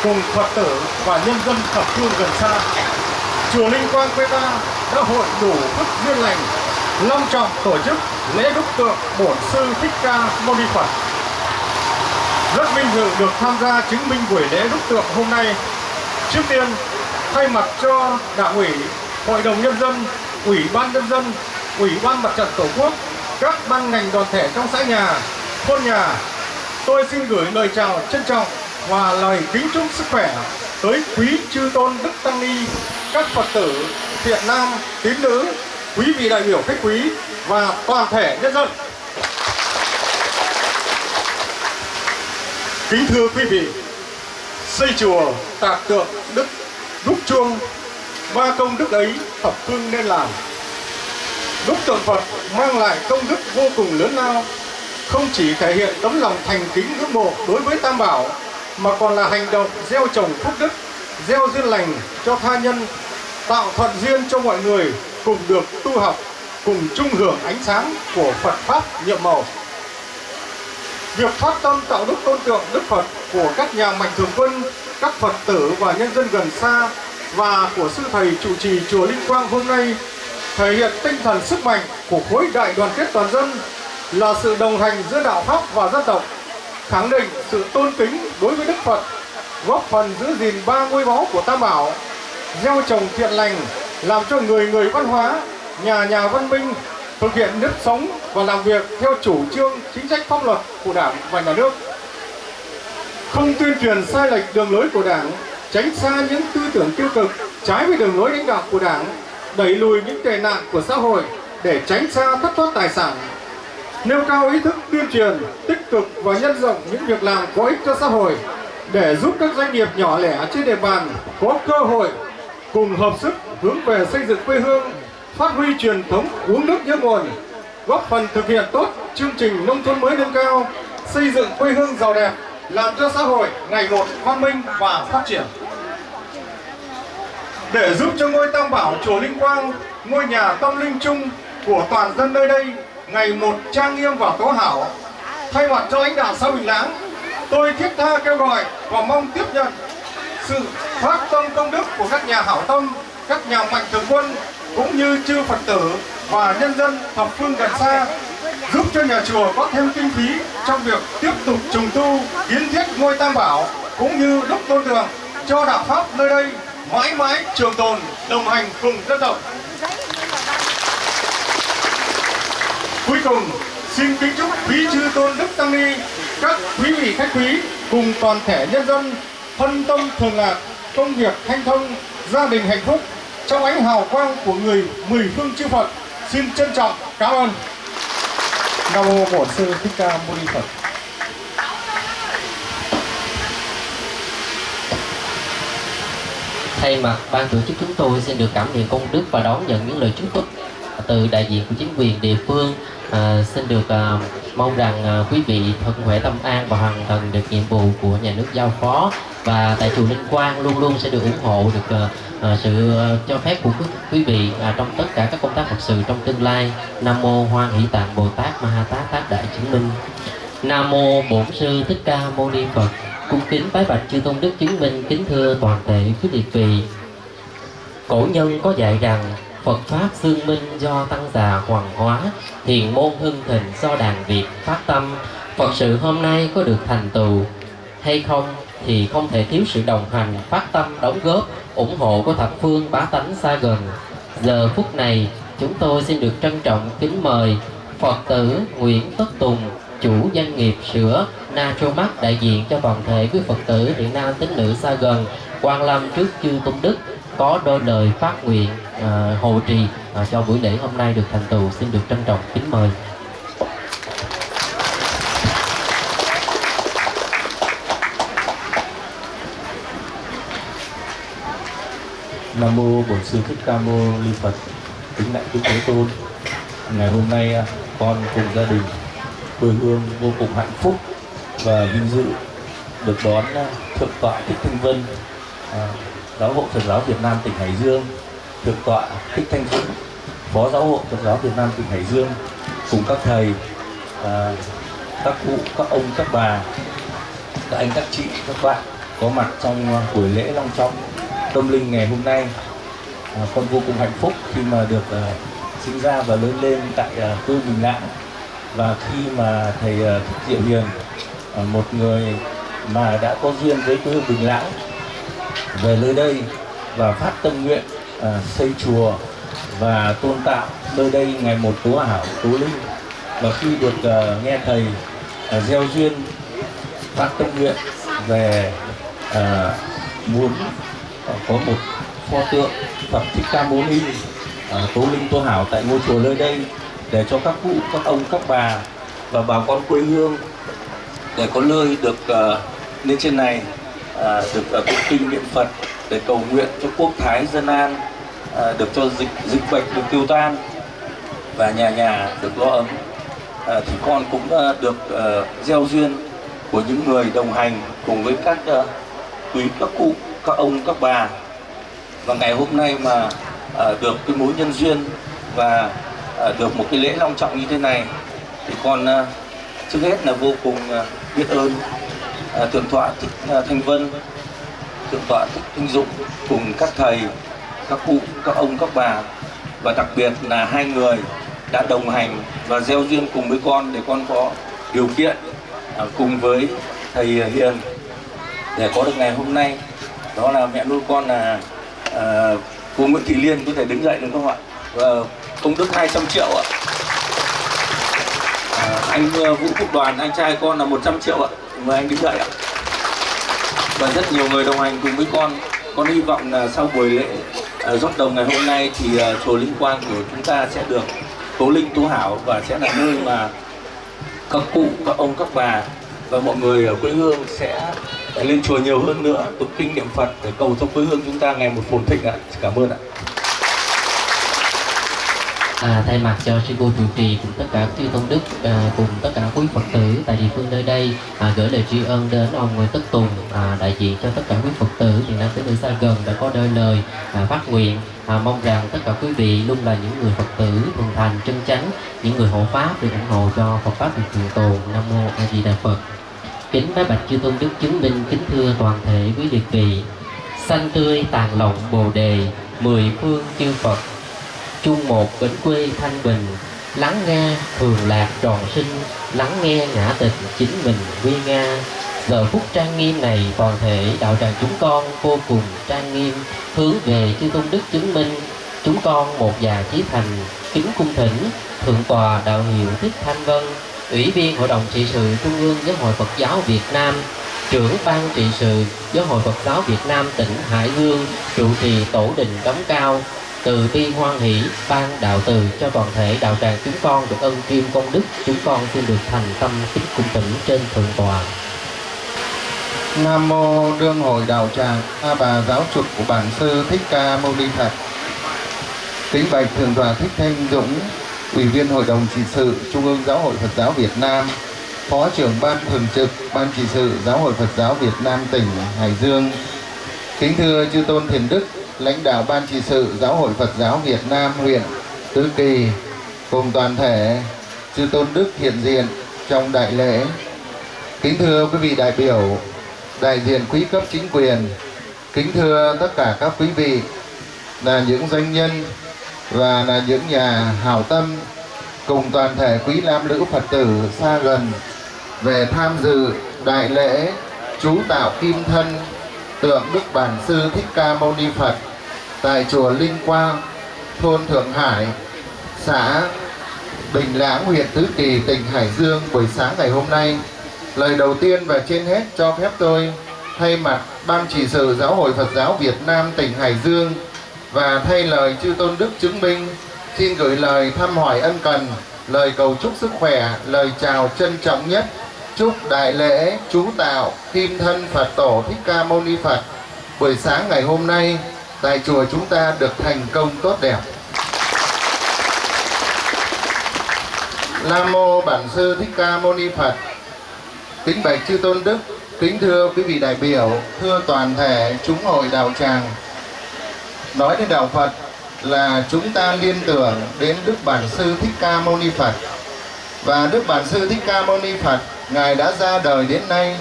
cùng Phật tử và nhân dân thập phương gần xa chùa Linh Quang quê ta đã hội đủ phước duyên lành, long trọng tổ chức lễ đúc tượng bổn sư thích ca mâu ni phật. Rất vinh dự được tham gia chứng minh buổi lễ đúc tượng hôm nay. Trước tiên, thay mặt cho đảng ủy, hội đồng nhân dân, ủy ban nhân dân, ủy ban mặt trận tổ quốc, các ban ngành đoàn thể trong xã nhà, thôn nhà, tôi xin gửi lời chào trân trọng và lời kính chúc sức khỏe tới quý chư tôn đức tăng ni, các phật tử thiện nam, tín nữ, quý vị đại biểu khách quý và toàn thể nhân dân. Kính thưa quý vị, xây chùa tạc tượng đức đúc chuông, ba công đức ấy thập phương nên làm. Đúc tượng phật mang lại công đức vô cùng lớn lao, không chỉ thể hiện tấm lòng thành kính ngưỡng mộ đối với Tam Bảo mà còn là hành động gieo trồng phúc đức, gieo duyên lành cho tha nhân, tạo thuận duyên cho mọi người cùng được tu học, cùng chung hưởng ánh sáng của Phật Pháp nhiệm màu. Việc phát tâm tạo đức tôn tượng Đức Phật của các nhà mạnh thường quân, các Phật tử và nhân dân gần xa và của sư thầy trụ trì chùa Linh Quang hôm nay thể hiện tinh thần sức mạnh của khối đại đoàn kết toàn dân là sự đồng hành giữa đạo pháp và dân tộc, khẳng định sự tôn kính đối với Đức Phật, góp phần giữ gìn ba ngôi báu của Tam Bảo, gieo trồng thiện lành, làm cho người người văn hóa, nhà nhà văn minh thực hiện nếp sống và làm việc theo chủ trương chính sách pháp luật của Đảng và Nhà nước. Không tuyên truyền sai lệch đường lối của Đảng, tránh xa những tư tưởng tiêu cực trái với đường lối lãnh đạo của Đảng, đẩy lùi những tệ nạn của xã hội để tránh xa thất thoát tài sản, nêu cao ý thức tuyên truyền, tích cực và nhân rộng những việc làm có ích cho xã hội để giúp các doanh nghiệp nhỏ lẻ trên địa bàn có cơ hội cùng hợp sức hướng về xây dựng quê hương, phát huy truyền thống uống nước nhớ nguồn, góp phần thực hiện tốt chương trình nông thôn mới nâng cao, xây dựng quê hương giàu đẹp, làm cho xã hội ngày một văn minh và phát triển. Để giúp cho ngôi Tam Bảo chùa Linh Quang, ngôi nhà tâm linh chung của toàn dân nơi đây ngày một trang nghiêm và tố hảo, thay mặt cho lãnh đạo xã Bình Lãng, tôi thiết tha kêu gọi và mong tiếp nhận sự phát tâm công đức của các nhà hảo tâm, các nhà mạnh thường quân cũng như chư Phật tử và nhân dân thập phương gần xa giúp cho nhà chùa có thêm kinh phí trong việc tiếp tục trùng tu kiến thiết ngôi tam bảo cũng như đúc tôn đường cho đạo pháp nơi đây mãi mãi trường tồn đồng hành cùng dân tộc cuối cùng, xin kính chúc quý chư tôn đức tăng ni, các quý vị khách quý cùng toàn thể nhân dân thân tâm thường lạc, công việc thanh thông, gia đình hạnh phúc trong ánh hào quang của người mười phương chư Phật. Xin trân trọng cảm ơn. Nam mô Bổn sư Thích Ca Mâu Ni Phật. Thay mặt ban tổ chức chúng tôi, xin được cảm niệm công đức và đón nhận những lời chúc phúc từ đại diện của chính quyền địa phương à, xin được à, mong rằng à, quý vị thân khỏe tâm an và hoàn thành được nhiệm vụ của nhà nước giao phó. Và tại chùa Linh Quang luôn luôn sẽ được ủng hộ được à, à, sự à, cho phép của quý, quý vị à, trong tất cả các công tác phật sự trong tương lai. Nam mô Hoan Hỷ Tạng Bồ Tát Ma Ha Tát Tác Đại Chứng Minh. Nam mô Bổn sư Thích Ca Mâu Ni Phật. Cung kính bái bạch chư tôn đức chứng minh kính thưa toàn thể quý liệt vị. Cổ nhân có dạy rằng Phật Pháp xương minh do tăng già hoàng hóa Thiền môn hưng thịnh do đàn Việt phát tâm Phật sự hôm nay có được thành tựu hay không thì không thể thiếu sự đồng hành, phát tâm, đóng góp, ủng hộ của thập phương bá tánh xa gần. Giờ phút này, chúng tôi xin được trân trọng kính mời Phật tử Nguyễn Tất Tùng, chủ doanh nghiệp sữa Natromax đại diện cho toàn thể quý Phật tử Việt Nam tín nữ xa gần quan lâm trước chư tôn đức có đôi lời phát nguyện à, hộ trì à, cho buổi lễ hôm nay được thành tựu xin được trân trọng kính mời Nam mô Bổn sư Thích Ca Mâu Ni Phật. Kính đại Đức Thế Tôn. Ngày hôm nay à, con cùng gia đình quê hương vô cùng hạnh phúc và vinh dự được đón à, thượng tọa Thích Thanh Vân, à, giáo hội Phật giáo Việt Nam tỉnh Hải Dương, thượng tọa Thích Thanh Dũng, phó giáo hội Phật giáo Việt Nam tỉnh Hải Dương cùng các thầy, à, các cụ, các ông, các bà, các anh, các chị, các bạn có mặt trong buổi lễ long trọng tâm linh ngày hôm nay. À, con vô cùng hạnh phúc khi mà được à, sinh ra và lớn lên tại à, quê Bình Lãng và khi mà thầy à, Thích Diệu Hiền à, một người mà đã có duyên với quê hương Bình Lãng về nơi đây và phát tâm nguyện à, xây chùa và tôn tạo nơi đây ngày một tố hảo tố linh. Và khi được à, nghe thầy à, gieo duyên phát tâm nguyện về à, muốn có một pho tượng Phật Thích Ca Mâu Ni à, Tố Linh Tô Hảo tại ngôi chùa nơi đây để cho các cụ, các ông, các bà và bà con quê hương để có nơi được uh, lên trên này. À, được à, uh, tụng kinh niệm Phật để cầu nguyện cho quốc thái dân an uh, được cho dịch dịch bệnh được tiêu tan và nhà nhà được lo ấm. À, thì con cũng à, được à, gieo duyên của những người đồng hành cùng với các à, quý các cụ các ông các bà. Và ngày hôm nay mà à, được cái mối nhân duyên và à, được một cái lễ long trọng như thế này thì con à, trước hết là vô cùng à, biết ơn à, thượng tọa thích à, thanh vân thượng tọa thích thanh dũng cùng các thầy các cụ các ông các bà. Và đặc biệt là hai người đã đồng hành và gieo duyên cùng với con để con có điều kiện à, cùng với thầy Hiền để có được ngày hôm nay. Đó là mẹ nuôi con là à, cô Nguyễn Thị Liên có thể đứng dậy được không ạ? Và công đức 200 triệu ạ. À, anh à, Vũ Quốc Đoàn anh trai con là 100 triệu ạ mời anh đứng dậy ạ. Và rất nhiều người đồng hành cùng với con. Con hy vọng là sau buổi lễ uh, rót đồng ngày hôm nay thì uh, chùa Linh Quang của chúng ta sẽ được tố linh tố hảo và sẽ là nơi mà các cụ các ông các bà và mọi người ở quê hương sẽ lên chùa nhiều hơn nữa. Tụng kinh niệm Phật để cầu cho quê hương chúng ta ngày một phồn thịnh ạ. Cảm ơn ạ. À, thay mặt cho sư cô trụ trì cùng tất cả chư tôn đức à, cùng tất cả quý phật tử tại địa phương nơi đây à, gửi lời tri ân đến ông Nguyễn Tất Tùng à, đại diện cho tất cả quý phật tử miền Nam tới nơi xa gần đã có đôi lời à, phát nguyện. À, mong rằng tất cả quý vị luôn là những người phật tử thuần thành chân chánh những người hộ pháp để ủng hộ cho Phật pháp được trường tồn Nam mô A Di Đà Phật. Kính bái bạch chư tôn đức chứng minh kính thưa toàn thể quý liệt vị. Xanh tươi tàn lộng bồ đề mười phương chư Phật chung một bến quê thanh bình, lắng nghe thường lạc tròn sinh, lắng nghe ngã tịch chính mình quy nga. Giờ phút trang nghiêm này toàn thể đạo tràng chúng con vô cùng trang nghiêm, hướng về chư tôn đức chứng minh. Chúng con một già chí thành, kính cung thỉnh, thượng tòa đạo hiệu thích thanh vân, ủy viên hội đồng trị sự trung ương giáo hội phật giáo việt nam, trưởng ban trị sự giáo hội phật giáo việt nam tỉnh hải dương, trụ trì tổ đình đóng cao từ bi hoan hỷ ban đạo từ cho toàn thể đạo tràng chúng con được ân kim công đức chúng con xin được thành tâm kính cung tỉnh trên thượng tòa. Nam mô đương hội đạo tràng A bà giáo chủ của bản sư Thích Ca Mâu Ni Phật. Kính bạch thượng tòa Thích Thanh Dũng, ủy viên hội đồng trị sự Trung ương Giáo hội Phật giáo Việt Nam, phó trưởng ban thường trực ban trị sự Giáo hội Phật giáo Việt Nam tỉnh Hải Dương. Kính thưa chư tôn thiền đức, lãnh đạo ban trị sự Giáo hội Phật giáo Việt Nam huyện Tứ Kỳ cùng toàn thể chư tôn đức hiện diện trong đại lễ. Kính thưa quý vị đại biểu, đại diện quý cấp chính quyền, kính thưa tất cả các quý vị là những doanh nhân và là những nhà hảo tâm cùng toàn thể quý lam nữ Phật tử xa gần về tham dự đại lễ chú tạo kim thân tượng Đức Bản Sư Thích Ca Mâu Ni Phật tại chùa Linh Quang, thôn Thượng Hải, xã Bình Lãng, huyện Tứ Kỳ, tỉnh Hải Dương buổi sáng ngày hôm nay. Lời đầu tiên và trên hết cho phép tôi thay mặt Ban chỉ sự Giáo hội Phật giáo Việt Nam tỉnh Hải Dương và thay lời chư tôn đức chứng minh xin gửi lời thăm hỏi ân cần, lời cầu chúc sức khỏe, lời chào trân trọng nhất chúc đại lễ chú tạo kim thân Phật tổ Thích Ca Mâu Ni Phật buổi sáng ngày hôm nay tại chùa chúng ta được thành công tốt đẹp. Nam mô Bản sư Thích Ca Mâu Ni Phật. Kính bạch chư tôn đức, kính thưa quý vị đại biểu, thưa toàn thể chúng hội đạo tràng. Nói đến đạo Phật là chúng ta liên tưởng đến Đức Bản sư Thích Ca Mâu Ni Phật. Và Đức Bản sư Thích Ca Mâu Ni Phật, ngài đã ra đời đến nay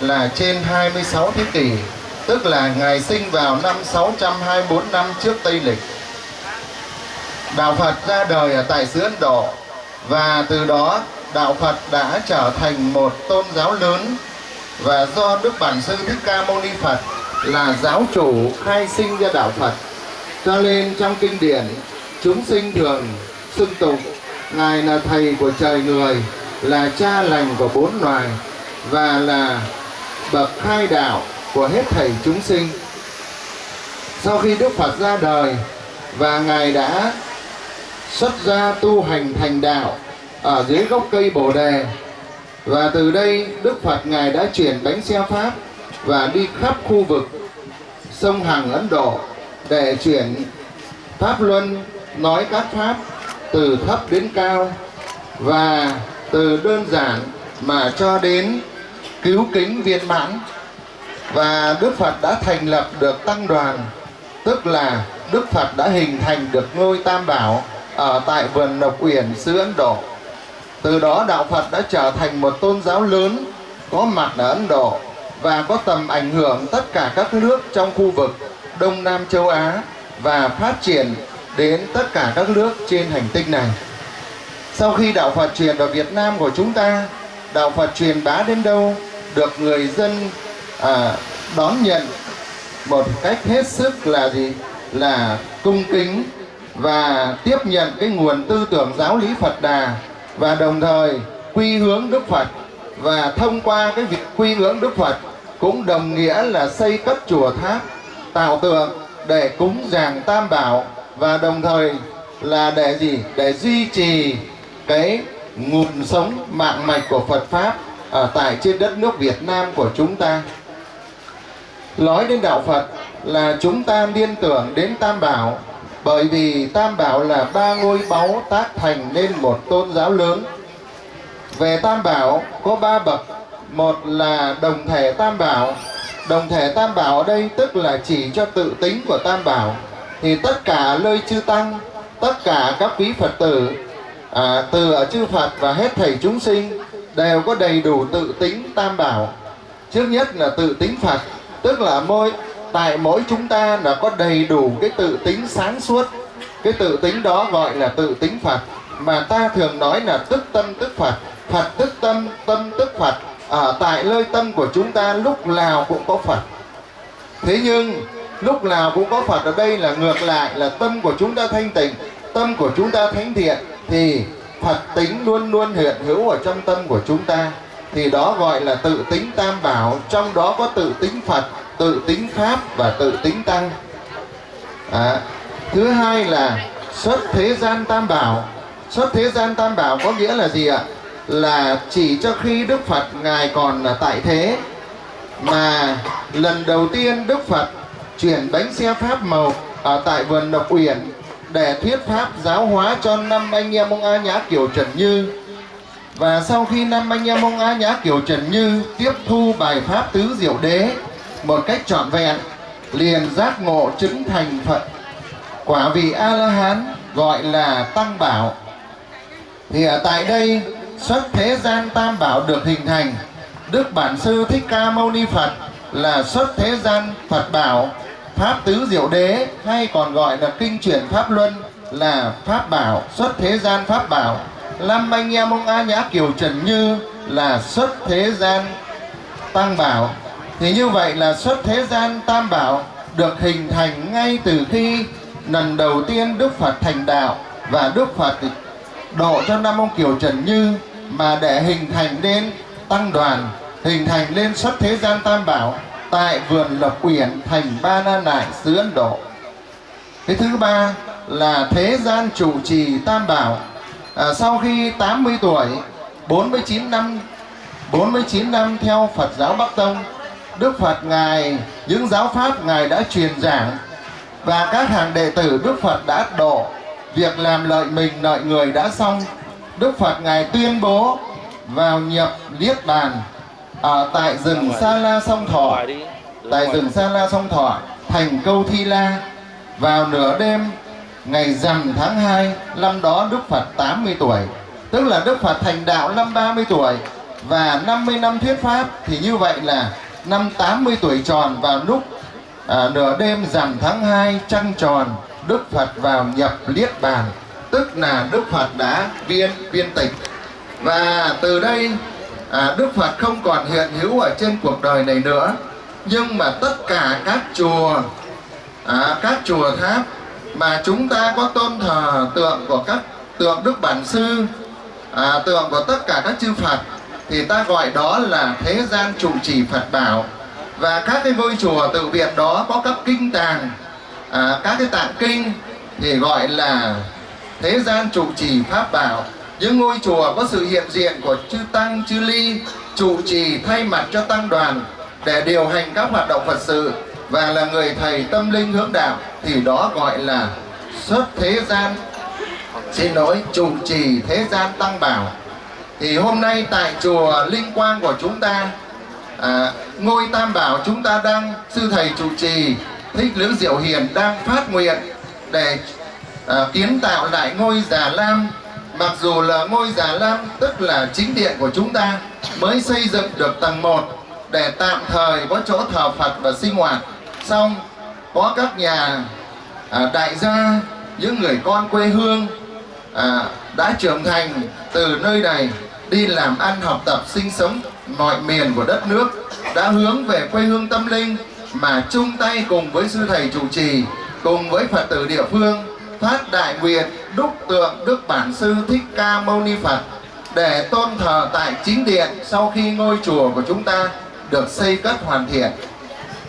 là trên 26 thế kỷ, tức là ngài sinh vào năm 624 năm trước Tây lịch. Đạo Phật ra đời ở tại xứ Ấn Độ và từ đó đạo Phật đã trở thành một tôn giáo lớn và do Đức Bản Sư Thích Ca Mâu Ni Phật là giáo chủ khai sinh ra đạo Phật. Cho nên trong kinh điển chúng sinh thường xưng tụng ngài là thầy của trời người, là cha lành của bốn loài và là bậc khai đạo của hết thảy chúng sinh. Sau khi Đức Phật ra đời và ngài đã xuất gia tu hành thành đạo ở dưới gốc cây Bồ đề, và từ đây Đức Phật ngài đã chuyển bánh xe pháp và đi khắp khu vực sông Hằng Ấn Độ để chuyển pháp luân, nói các pháp từ thấp đến cao và từ đơn giản mà cho đến cứu kính viên mãn và Đức Phật đã thành lập được tăng đoàn tức là Đức Phật đã hình thành được ngôi Tam Bảo ở tại vườn Lộc Uyển xứ Ấn Độ từ đó đạo Phật đã trở thành một tôn giáo lớn có mặt ở Ấn Độ và có tầm ảnh hưởng tất cả các nước trong khu vực Đông Nam châu Á và phát triển đến tất cả các nước trên hành tinh này. Sau khi đạo Phật truyền vào Việt Nam của chúng ta, đạo Phật truyền bá đến đâu được người dân à, đón nhận một cách hết sức là gì? Là cung kính và tiếp nhận cái nguồn tư tưởng giáo lý Phật Đà và đồng thời quy hướng Đức Phật. Và thông qua cái việc quy hướng Đức Phật cũng đồng nghĩa là xây cất chùa tháp tạo tượng để cúng dường tam bảo và đồng thời là để gì? Để duy trì cái nguồn sống mạng mạch của Phật pháp ở tại trên đất nước Việt Nam của chúng ta nói đến đạo Phật là chúng ta liên tưởng đến tam bảo bởi vì tam bảo là ba ngôi báu tác thành nên một tôn giáo lớn. Về tam bảo có ba bậc. Một là đồng thể tam bảo. Đồng thể tam bảo ở đây tức là chỉ cho tự tính của tam bảo. Thì tất cả nơi chư tăng tất cả các quý phật tử à, từ ở chư phật và hết thầy chúng sinh đều có đầy đủ tự tính tam bảo. Trước nhất là tự tính phật tức là mỗi tại mỗi chúng ta là có đầy đủ cái tự tính sáng suốt. Cái tự tính đó gọi là tự tính phật. Mà ta thường nói là tức tâm tức phật. Phật tức tâm tâm tức phật. Ở tại nơi tâm của chúng ta lúc nào cũng có phật. Thế nhưng, lúc nào cũng có phật ở đây là ngược lại là tâm của chúng ta thanh tịnh, tâm của chúng ta thánh thiện, thì phật tính luôn luôn hiện hữu ở trong tâm của chúng ta thì đó gọi là tự tính tam bảo. Trong đó có tự tính phật tự tính pháp và tự tính tăng. À, thứ hai là xuất thế gian tam bảo. Xuất thế gian tam bảo có nghĩa là gì ạ? Là chỉ cho khi đức phật ngài còn là tại thế mà lần đầu tiên đức phật chuyển bánh xe pháp màu ở tại vườn độc uyển để thuyết pháp giáo hóa cho năm anh em ông a nhã kiểu trần như và sau khi năm anh em ông a nhã kiểu trần như tiếp thu bài pháp tứ diệu đế một cách trọn vẹn, liền giác ngộ chứng thành phật, quả vị a la hán gọi là tăng bảo. Thì ở tại đây, xuất thế gian tam bảo được hình thành, đức bản sư thích ca mâu ni phật là xuất thế gian phật bảo, pháp tứ diệu đế, hay còn gọi là kinh chuyển pháp luân là pháp bảo, xuất thế gian pháp bảo năm anh em ông a nhã kiều trần như là xuất thế gian tăng bảo thì như vậy là xuất thế gian tam bảo được hình thành ngay từ khi lần đầu tiên Đức Phật thành đạo và Đức Phật độ cho năm ông Kiều Trần Như mà để hình thành nên tăng đoàn, hình thành lên xuất thế gian tam bảo tại vườn Lộc Uyển thành Ba Na Nại xứ Ấn Độ. Cái thứ ba là thế gian chủ trì tam bảo. À, sau khi 80 tuổi, 49 năm 49 năm theo Phật giáo Bắc Tông Đức Phật Ngài, những giáo pháp Ngài đã truyền giảng và các hàng đệ tử Đức Phật đã độ việc làm lợi mình lợi người đã xong Đức Phật Ngài tuyên bố vào nhập Niết Bàn ở tại rừng Sa La Sông Thọ. Tại rừng Sa La Sông Thọ thành câu Thi La. Vào nửa đêm ngày rằm tháng 2 năm đó Đức Phật 80 tuổi tức là Đức Phật thành đạo năm 30 tuổi và 50 năm thuyết pháp thì như vậy là năm 80 tuổi tròn vào lúc à, nửa đêm rằm tháng 2 trăng tròn Đức Phật vào nhập liết bàn tức là Đức Phật đã viên viên tịch. Và từ đây à, Đức Phật không còn hiện hữu ở trên cuộc đời này nữa nhưng mà tất cả các chùa à, các chùa tháp mà chúng ta có tôn thờ tượng của các tượng Đức Bản Sư à, tượng của tất cả các chư Phật thì ta gọi đó là thế gian trụ trì Phật bảo. Và các cái ngôi chùa tự viện đó có các kinh tàng à, các cái tạng kinh thì gọi là thế gian trụ trì pháp bảo. Những ngôi chùa có sự hiện diện của chư tăng chư ly trụ trì thay mặt cho tăng đoàn để điều hành các hoạt động phật sự và là người thầy tâm linh hướng đạo thì đó gọi là xuất thế gian. Xin lỗi chủ trì thế gian tăng bảo. Thì hôm nay tại chùa Linh Quang của chúng ta à, ngôi Tam Bảo chúng ta đang sư thầy chủ trì Thích Lữ Diệu Hiền đang phát nguyện để à, kiến tạo lại ngôi Già Lam. Mặc dù là ngôi Già Lam tức là chính điện của chúng ta mới xây dựng được tầng 1 để tạm thời có chỗ thờ Phật và sinh hoạt xong có các nhà à, đại gia những người con quê hương à, đã trưởng thành từ nơi này đi làm ăn học tập sinh sống mọi miền của đất nước đã hướng về quê hương tâm linh mà chung tay cùng với sư thầy chủ trì cùng với phật tử địa phương phát đại nguyện đúc tượng đức bản sư thích ca mâu ni phật để tôn thờ tại chính điện sau khi ngôi chùa của chúng ta được xây cất hoàn thiện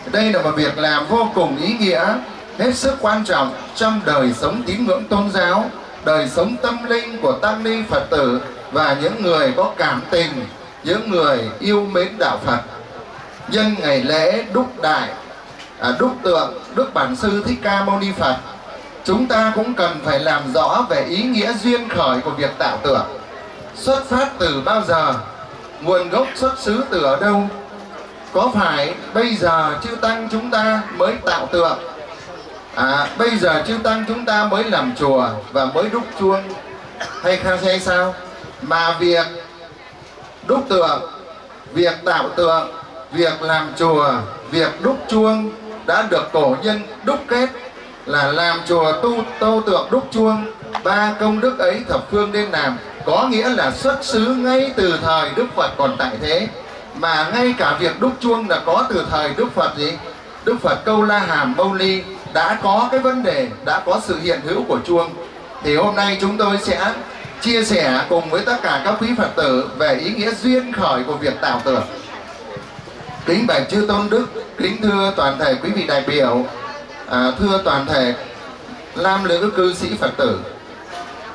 đây là một việc làm vô cùng ý nghĩa hết sức quan trọng trong đời sống tín ngưỡng tôn giáo đời sống tâm linh của tăng ni phật tử và những người có cảm tình những người yêu mến đạo phật. Nhân ngày lễ đúc đại à, đúc tượng đức bản sư thích ca mâu ni phật chúng ta cũng cần phải làm rõ về ý nghĩa duyên khởi của việc tạo tượng. Xuất phát từ bao giờ? Nguồn gốc xuất xứ từ ở đâu? Có phải bây giờ chư tăng chúng ta mới tạo tượng? À bây giờ chư tăng chúng ta mới làm chùa và mới đúc chuông. Hay hay sao? Mà việc đúc tượng, việc tạo tượng, việc làm chùa, việc đúc chuông đã được cổ nhân đúc kết là làm chùa tu, tô tượng đúc chuông. Ba công đức ấy thập phương nên làm có nghĩa là xuất xứ ngay từ thời đức phật còn tại thế mà ngay cả việc đúc chuông là có từ thời đức phật gì? Đức phật câu la hàm mâu ni đã có cái vấn đề đã có sự hiện hữu của chuông. Thì hôm nay chúng tôi sẽ chia sẻ cùng với tất cả các quý phật tử về ý nghĩa duyên khởi của việc tạo tượng kính bạch chư tôn đức kính thưa toàn thể quý vị đại biểu à, thưa toàn thể nam nữ cư sĩ phật tử.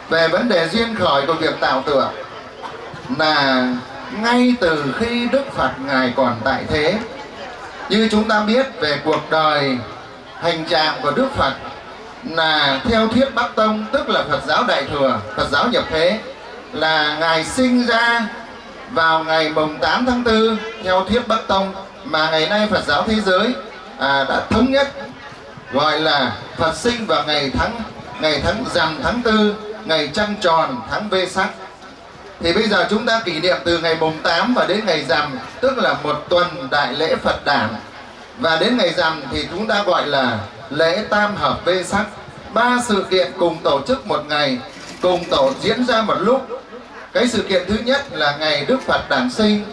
Về vấn đề duyên khởi của việc tạo tượng là ngay từ khi đức phật ngài còn tại thế như chúng ta biết về cuộc đời hành trạng của đức phật là theo thuyết bắc tông tức là phật giáo đại thừa phật giáo nhập thế là ngài sinh ra vào ngày mùng 8 tháng 4 theo thuyết Bắc Tông mà ngày nay Phật giáo thế giới à, đã thống nhất gọi là Phật sinh vào ngày tháng ngày tháng rằm tháng 4 ngày trăng tròn tháng Vê Sắc thì bây giờ chúng ta kỷ niệm từ ngày mùng 8 và đến ngày rằm tức là một tuần đại lễ Phật đản và đến ngày rằm thì chúng ta gọi là lễ tam hợp Vê Sắc. Ba sự kiện cùng tổ chức một ngày cùng tổ diễn ra một lúc. Cái sự kiện thứ nhất là ngày Đức Phật đản sinh.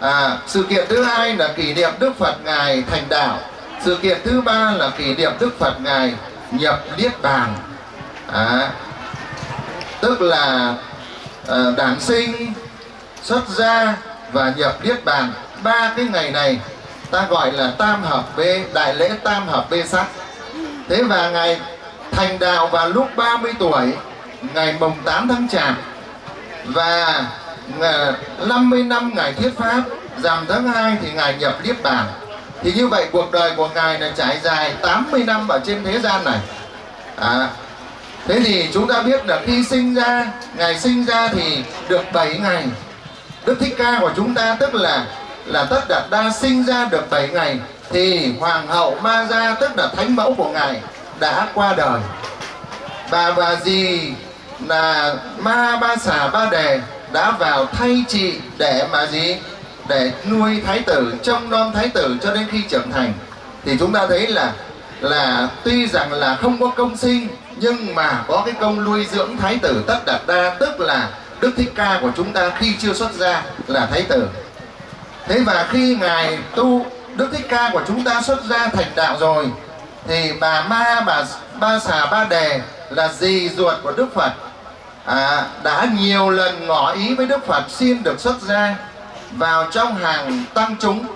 À, sự kiện thứ hai là kỷ niệm Đức Phật ngài thành đạo. Sự kiện thứ ba là kỷ niệm Đức Phật ngài nhập niết bàn. À, tức là Ờ, đản sinh xuất gia và nhập niết bàn. Ba cái ngày này ta gọi là tam hợp bê đại lễ tam hợp bê sắc thế và ngày thành đạo vào lúc 30 tuổi ngày mùng 8 tháng chạp và ờ, 50 năm ngày thiết Pháp Rằm tháng 2 thì Ngài nhập Niết Bàn. Thì như vậy cuộc đời của Ngài là trải dài 80 năm ở trên thế gian này. À, Thế thì chúng ta biết là khi sinh ra Ngài sinh ra thì được 7 ngày. Đức Thích Ca của chúng ta tức là là Tất Đạt Đa sinh ra được 7 ngày, Thì Hoàng hậu Ma Gia tức là thánh mẫu của Ngài đã qua đời. Và và gì là ma ba xà ba đề đã vào thay trị để mà gì? Để nuôi thái tử, trông nom thái tử cho đến khi trưởng thành. Thì chúng ta thấy là là tuy rằng là không có công sinh nhưng mà có cái công nuôi dưỡng thái tử tất đạt đa tức là đức thích ca của chúng ta khi chưa xuất gia là thái tử. Thế và khi ngài tu đức thích ca của chúng ta xuất gia thành đạo rồi thì bà ma bà ba xà ba đề là dì ruột của đức phật. À, đã nhiều lần ngỏ ý với Đức Phật xin được xuất gia vào trong hàng tăng chúng.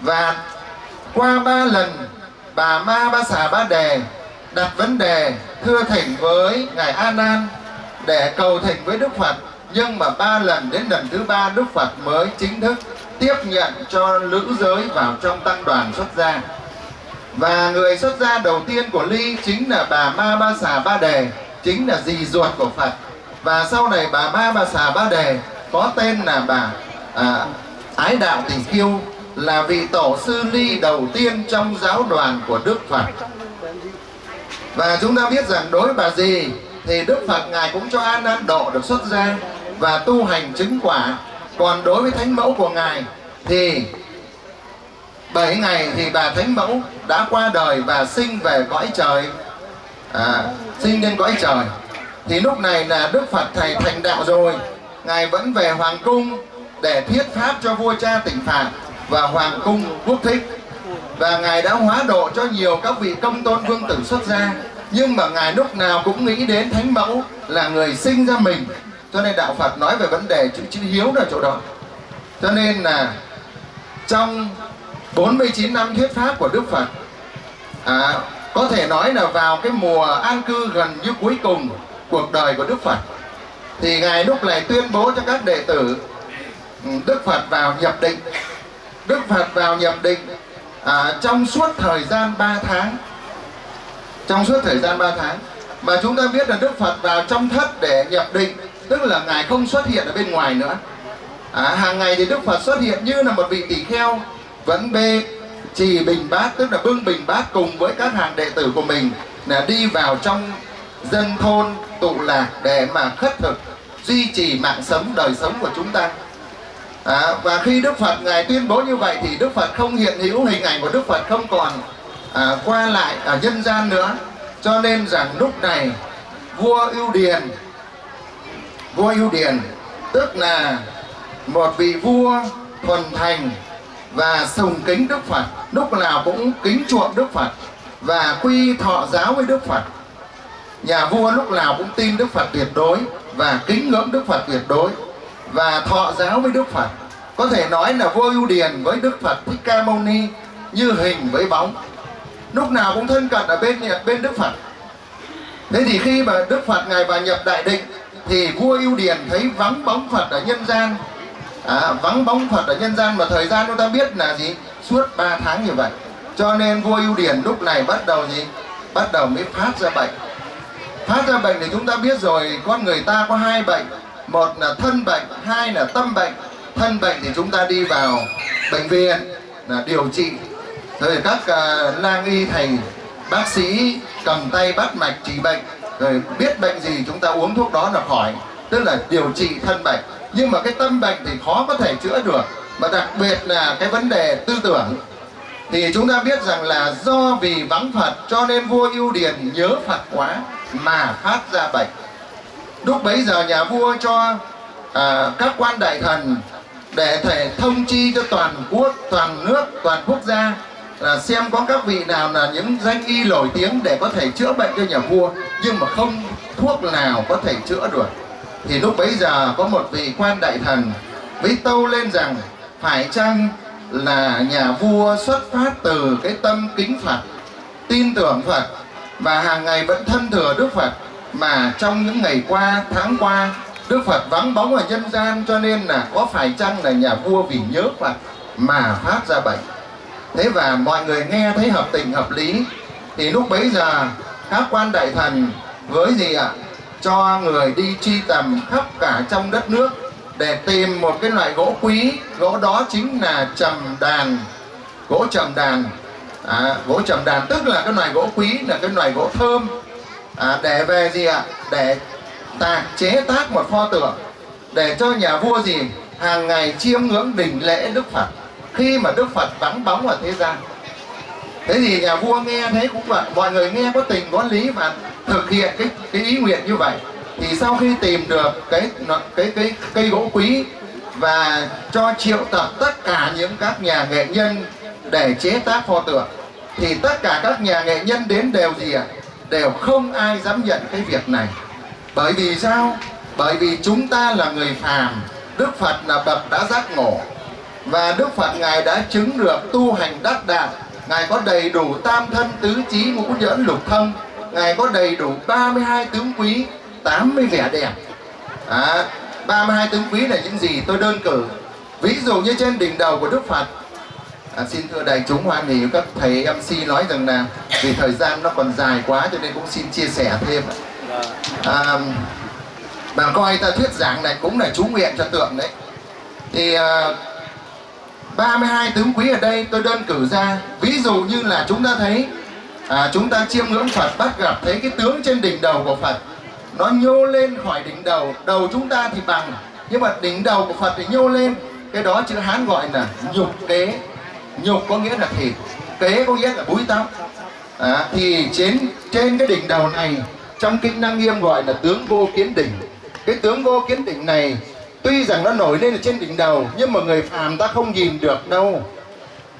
Và qua ba lần bà Ma Ba Xà Ba Đề đặt vấn đề thưa thỉnh với ngài A Nan để cầu thỉnh với Đức Phật. Nhưng mà ba lần đến lần thứ ba Đức Phật mới chính thức tiếp nhận cho nữ giới vào trong tăng đoàn xuất gia. Và người xuất gia đầu tiên của ly chính là bà Ma Ba Xà Ba Đề chính là dì ruột của Phật. Và sau này bà Ma Ba Xà Ba Đề có tên là bà à, Ái Đạo Tỷ Kiêu là vị tổ sư ly đầu tiên trong giáo đoàn của Đức Phật. Và chúng ta biết rằng đối với bà gì thì Đức Phật Ngài cũng cho An An Độ được xuất gia và tu hành chứng quả. Còn đối với Thánh Mẫu của Ngài thì 7 ngày thì bà Thánh Mẫu đã qua đời và sinh về cõi trời. À, sinh lên cõi trời. Thì lúc này là Đức Phật Thầy thành đạo rồi. Ngài vẫn về Hoàng Cung để thuyết pháp cho vua cha tỉnh phạt và Hoàng Cung quốc thích và Ngài đã hóa độ cho nhiều các vị công tôn vương tử xuất gia. Nhưng mà Ngài lúc nào cũng nghĩ đến Thánh Mẫu là người sinh ra mình. Cho nên Đạo Phật nói về vấn đề chữ chữ hiếu ở chỗ đó. Cho nên là trong 49 năm thuyết pháp của Đức Phật à, có thể nói là vào cái mùa an cư gần như cuối cùng cuộc đời của Đức Phật thì Ngài lúc này tuyên bố cho các đệ tử ừ, Đức Phật vào nhập định. Đức Phật vào nhập định à, trong suốt thời gian 3 tháng trong suốt thời gian 3 tháng mà chúng ta biết là Đức Phật vào trong thất để nhập định tức là Ngài không xuất hiện ở bên ngoài nữa. À, hàng ngày thì Đức Phật xuất hiện như là một vị tỷ kheo vẫn bê trì bình bát tức là bưng bình bát cùng với các hàng đệ tử của mình là đi vào trong dân thôn tụ lạc để mà khất thực duy trì mạng sống đời sống của chúng ta à, và khi Đức Phật ngài tuyên bố như vậy thì Đức Phật không hiện hữu hình ảnh của Đức Phật không còn à, qua lại ở nhân gian nữa. Cho nên rằng lúc này vua ưu điền vua ưu điền tức là một vị vua thuần thành và sùng kính Đức Phật lúc nào cũng kính chuộng Đức Phật và quy thọ giáo với Đức Phật. Nhà vua lúc nào cũng tin Đức Phật tuyệt đối và kính ngưỡng Đức Phật tuyệt đối và thọ giáo với Đức Phật. Có thể nói là vua ưu điền với Đức Phật Thích Ca Mâu Ni như hình với bóng. Lúc nào cũng thân cận ở bên bên Đức Phật. Thế thì khi mà Đức Phật ngài vào nhập đại định thì vua ưu điền thấy vắng bóng Phật ở nhân gian. À, vắng bóng Phật ở nhân gian mà thời gian chúng ta biết là gì? Suốt 3 tháng như vậy. Cho nên vua ưu điền lúc này bắt đầu gì? Bắt đầu mới phát ra bệnh. Phát ra bệnh thì chúng ta biết rồi con người ta có hai bệnh một là thân bệnh hai là tâm bệnh. Thân bệnh thì chúng ta đi vào bệnh viện là điều trị. Rồi các uh, lang y thầy bác sĩ cầm tay bắt mạch trị bệnh. Rồi biết bệnh gì chúng ta uống thuốc đó là khỏi. Tức là điều trị thân bệnh. Nhưng mà cái tâm bệnh thì khó có thể chữa được. Và đặc biệt là cái vấn đề tư tưởng. Thì chúng ta biết rằng là do vì vắng Phật cho nên vua ưu điền nhớ Phật quá mà phát ra bệnh lúc bấy giờ nhà vua cho à, các quan đại thần để thể thông chi cho toàn quốc toàn nước toàn quốc gia là xem có các vị nào là những danh y nổi tiếng để có thể chữa bệnh cho nhà vua nhưng mà không thuốc nào có thể chữa được. Thì lúc bấy giờ có một vị quan đại thần mới tâu lên rằng phải chăng là nhà vua xuất phát từ cái tâm kính Phật tin tưởng Phật và hàng ngày vẫn thân thừa Đức Phật? Mà trong những ngày qua tháng qua Đức Phật vắng bóng ở nhân gian cho nên là có phải chăng là nhà vua vì nhớ Phật mà phát ra bệnh? Thế và mọi người nghe thấy hợp tình hợp lý thì lúc bấy giờ các quan đại thần với gì ạ? Cho người đi truy tầm khắp cả trong đất nước để tìm một cái loại gỗ quý. Gỗ đó chính là trầm đàn. Gỗ trầm đàn. À, gỗ trầm đàn tức là cái loại gỗ quý là cái loại gỗ thơm à, để về gì ạ? Để tạc chế tác một pho tượng để cho nhà vua gì? Hàng ngày chiêm ngưỡng đỉnh lễ đức phật. Khi mà đức phật vắng bóng ở thế gian. Thế thì nhà vua nghe thấy cũng vậy. Mọi người nghe có tình có lý và thực hiện cái cái ý nguyện như vậy. Thì sau khi tìm được cái cái cái cây gỗ quý và cho triệu tập tất cả những các nhà nghệ nhân để chế tác pho tượng thì tất cả các nhà nghệ nhân đến đều gì ạ? Đều không ai dám nhận cái việc này. Bởi vì sao? Bởi vì chúng ta là người phàm đức phật là bậc đã giác ngộ. Và đức phật ngài đã chứng được tu hành đắc đạt. Ngài có đầy đủ tam thân tứ trí ngũ nhẫn lục thông ngài có đầy đủ 32 tướng quý 80 vẻ đẹp. À, 32 tướng quý là những gì tôi đơn cử. Ví dụ như trên đỉnh đầu của đức phật à, xin thưa đại chúng hoan hỷ các thầy mc nói rằng là vì thời gian nó còn dài quá cho nên cũng xin chia sẻ thêm. À, bạn coi ta thuyết giảng này cũng là chú nguyện cho tượng đấy. Thì à, 32 tướng quý ở đây tôi đơn cử ra ví dụ như là chúng ta thấy à, chúng ta chiêm ngưỡng Phật bắt gặp thấy cái tướng trên đỉnh đầu của Phật nó nhô lên khỏi đỉnh đầu đầu chúng ta thì bằng nhưng mà đỉnh đầu của Phật thì nhô lên cái đó chữ Hán gọi là nhục kế nhục có nghĩa là thịt kế có nghĩa là búi tóc. À, thì trên trên cái đỉnh đầu này trong kinh năng nghiêm gọi là tướng vô kiến đỉnh. Cái tướng vô kiến đỉnh này tuy rằng nó nổi lên ở trên đỉnh đầu nhưng mà người phàm ta không nhìn được đâu.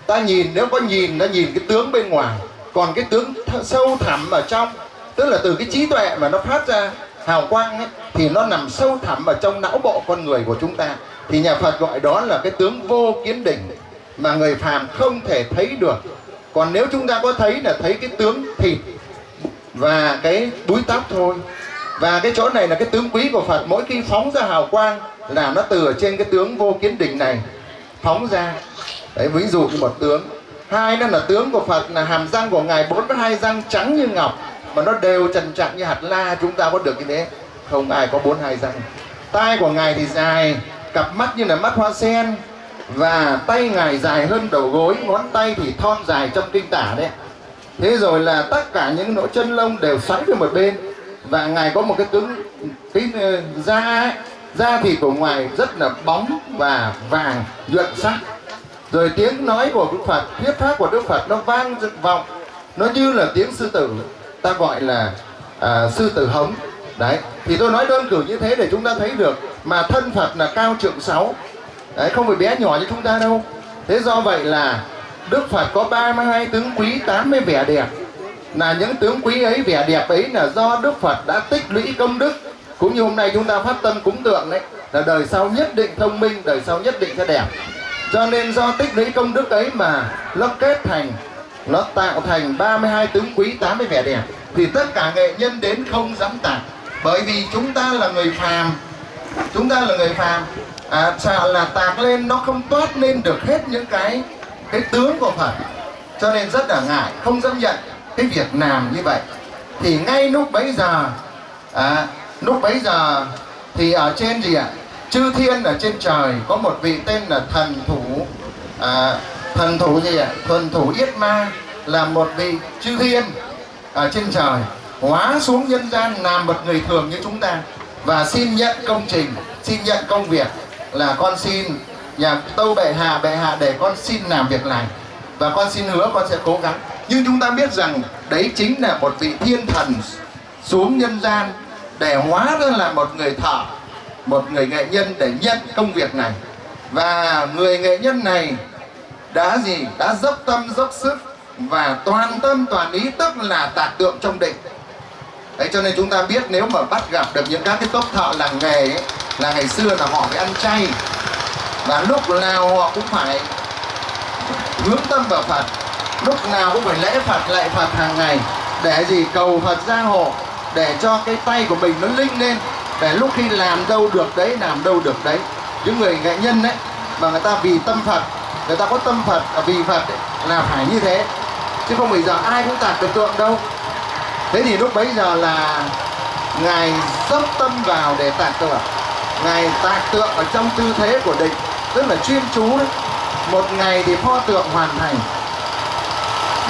Ta nhìn nếu có nhìn ta nhìn cái tướng bên ngoài. Còn cái tướng th- sâu thẳm ở trong tức là từ cái trí tuệ mà nó phát ra hào quang ấy, thì nó nằm sâu thẳm ở trong não bộ con người của chúng ta. Thì nhà Phật gọi đó là cái tướng vô kiến đỉnh mà người phàm không thể thấy được. Còn nếu chúng ta có thấy là thấy cái tướng thịt và cái búi tóc thôi. Và cái chỗ này là cái tướng quý của Phật. Mỗi khi phóng ra hào quang là nó từ ở trên cái tướng vô kiến đỉnh này phóng ra. Đấy, ví dụ như một tướng. Hai nữa là tướng của Phật, là hàm răng của ngài 42 răng trắng như ngọc. Mà nó đều trần trạc như hạt la, chúng ta có được như thế. Không ai có 42 răng. Tai của ngài thì dài, cặp mắt như là mắt hoa sen và tay ngài dài hơn đầu gối ngón tay thì thon dài trong kinh tả đấy. Thế rồi là tất cả những lỗ chân lông đều xoáy về một bên. Và ngài có một cái tướng cái ờ, da ấy, da thịt của ngoài rất là bóng và vàng nhuận sắc. Rồi tiếng nói của Đức Phật thuyết pháp của Đức Phật nó vang vọng. Nó như là tiếng sư tử ta gọi là à, sư tử hống. Đấy thì tôi nói đơn cử như thế để chúng ta thấy được mà thân Phật là cao trượng sáu đấy, không phải bé nhỏ như chúng ta đâu. Thế do vậy là Đức Phật có 32 tướng quý 80 vẻ đẹp. Là những tướng quý ấy, vẻ đẹp ấy là do Đức Phật đã tích lũy công đức. Cũng như hôm nay chúng ta phát tâm cúng tượng đấy, là đời sau nhất định thông minh, đời sau nhất định sẽ đẹp. Cho nên do tích lũy công đức ấy mà nó kết thành, nó tạo thành 32 tướng quý 80 vẻ đẹp, thì tất cả nghệ nhân đến không dám tạc bởi vì chúng ta là người phàm. Chúng ta là người phàm à, sợ là tạc lên nó không toát lên được hết những cái cái tướng của Phật. Cho nên rất là ngại không dám nhận cái việc làm như vậy. Thì ngay lúc bấy giờ à, lúc bấy giờ thì ở trên gì ạ? Chư thiên ở trên trời có một vị tên là thần thủ à, thần thủ gì ạ? Thần thủ yết ma là một vị chư thiên ở trên trời hóa xuống nhân gian làm một người thường như chúng ta. Và xin nhận công trình xin nhận công việc là con xin nhà tâu bệ hạ bệ hạ để con xin làm việc này. Và con xin hứa con sẽ cố gắng. Nhưng chúng ta biết rằng đấy chính là một vị thiên thần xuống nhân gian để hóa ra là một người thợ, một người nghệ nhân để nhận công việc này. Và người nghệ nhân này đã gì? Đã dốc tâm, dốc sức và toàn tâm, toàn ý, tức là tạc tượng trong định đấy cho nên chúng ta biết nếu mà bắt gặp được những các cái tốp thợ làng nghề ấy, là ngày xưa là họ phải ăn chay. Và lúc nào họ cũng phải hướng tâm vào Phật. Lúc nào cũng phải lễ Phật lạy Phật hàng ngày để gì cầu Phật gia hộ để cho cái tay của mình nó linh lên để lúc khi làm đâu được đấy làm đâu được đấy. Những người nghệ nhân đấy mà người ta vì tâm Phật người ta có tâm Phật à, vì Phật ấy, là phải như thế. Chứ không bây giờ ai cũng tạc được tượng đâu thế thì lúc bấy giờ là ngài dốc tâm vào để tạc tượng. Ngài tạc tượng ở trong tư thế của định tức là chuyên chú đấy. Một ngày thì pho tượng hoàn thành.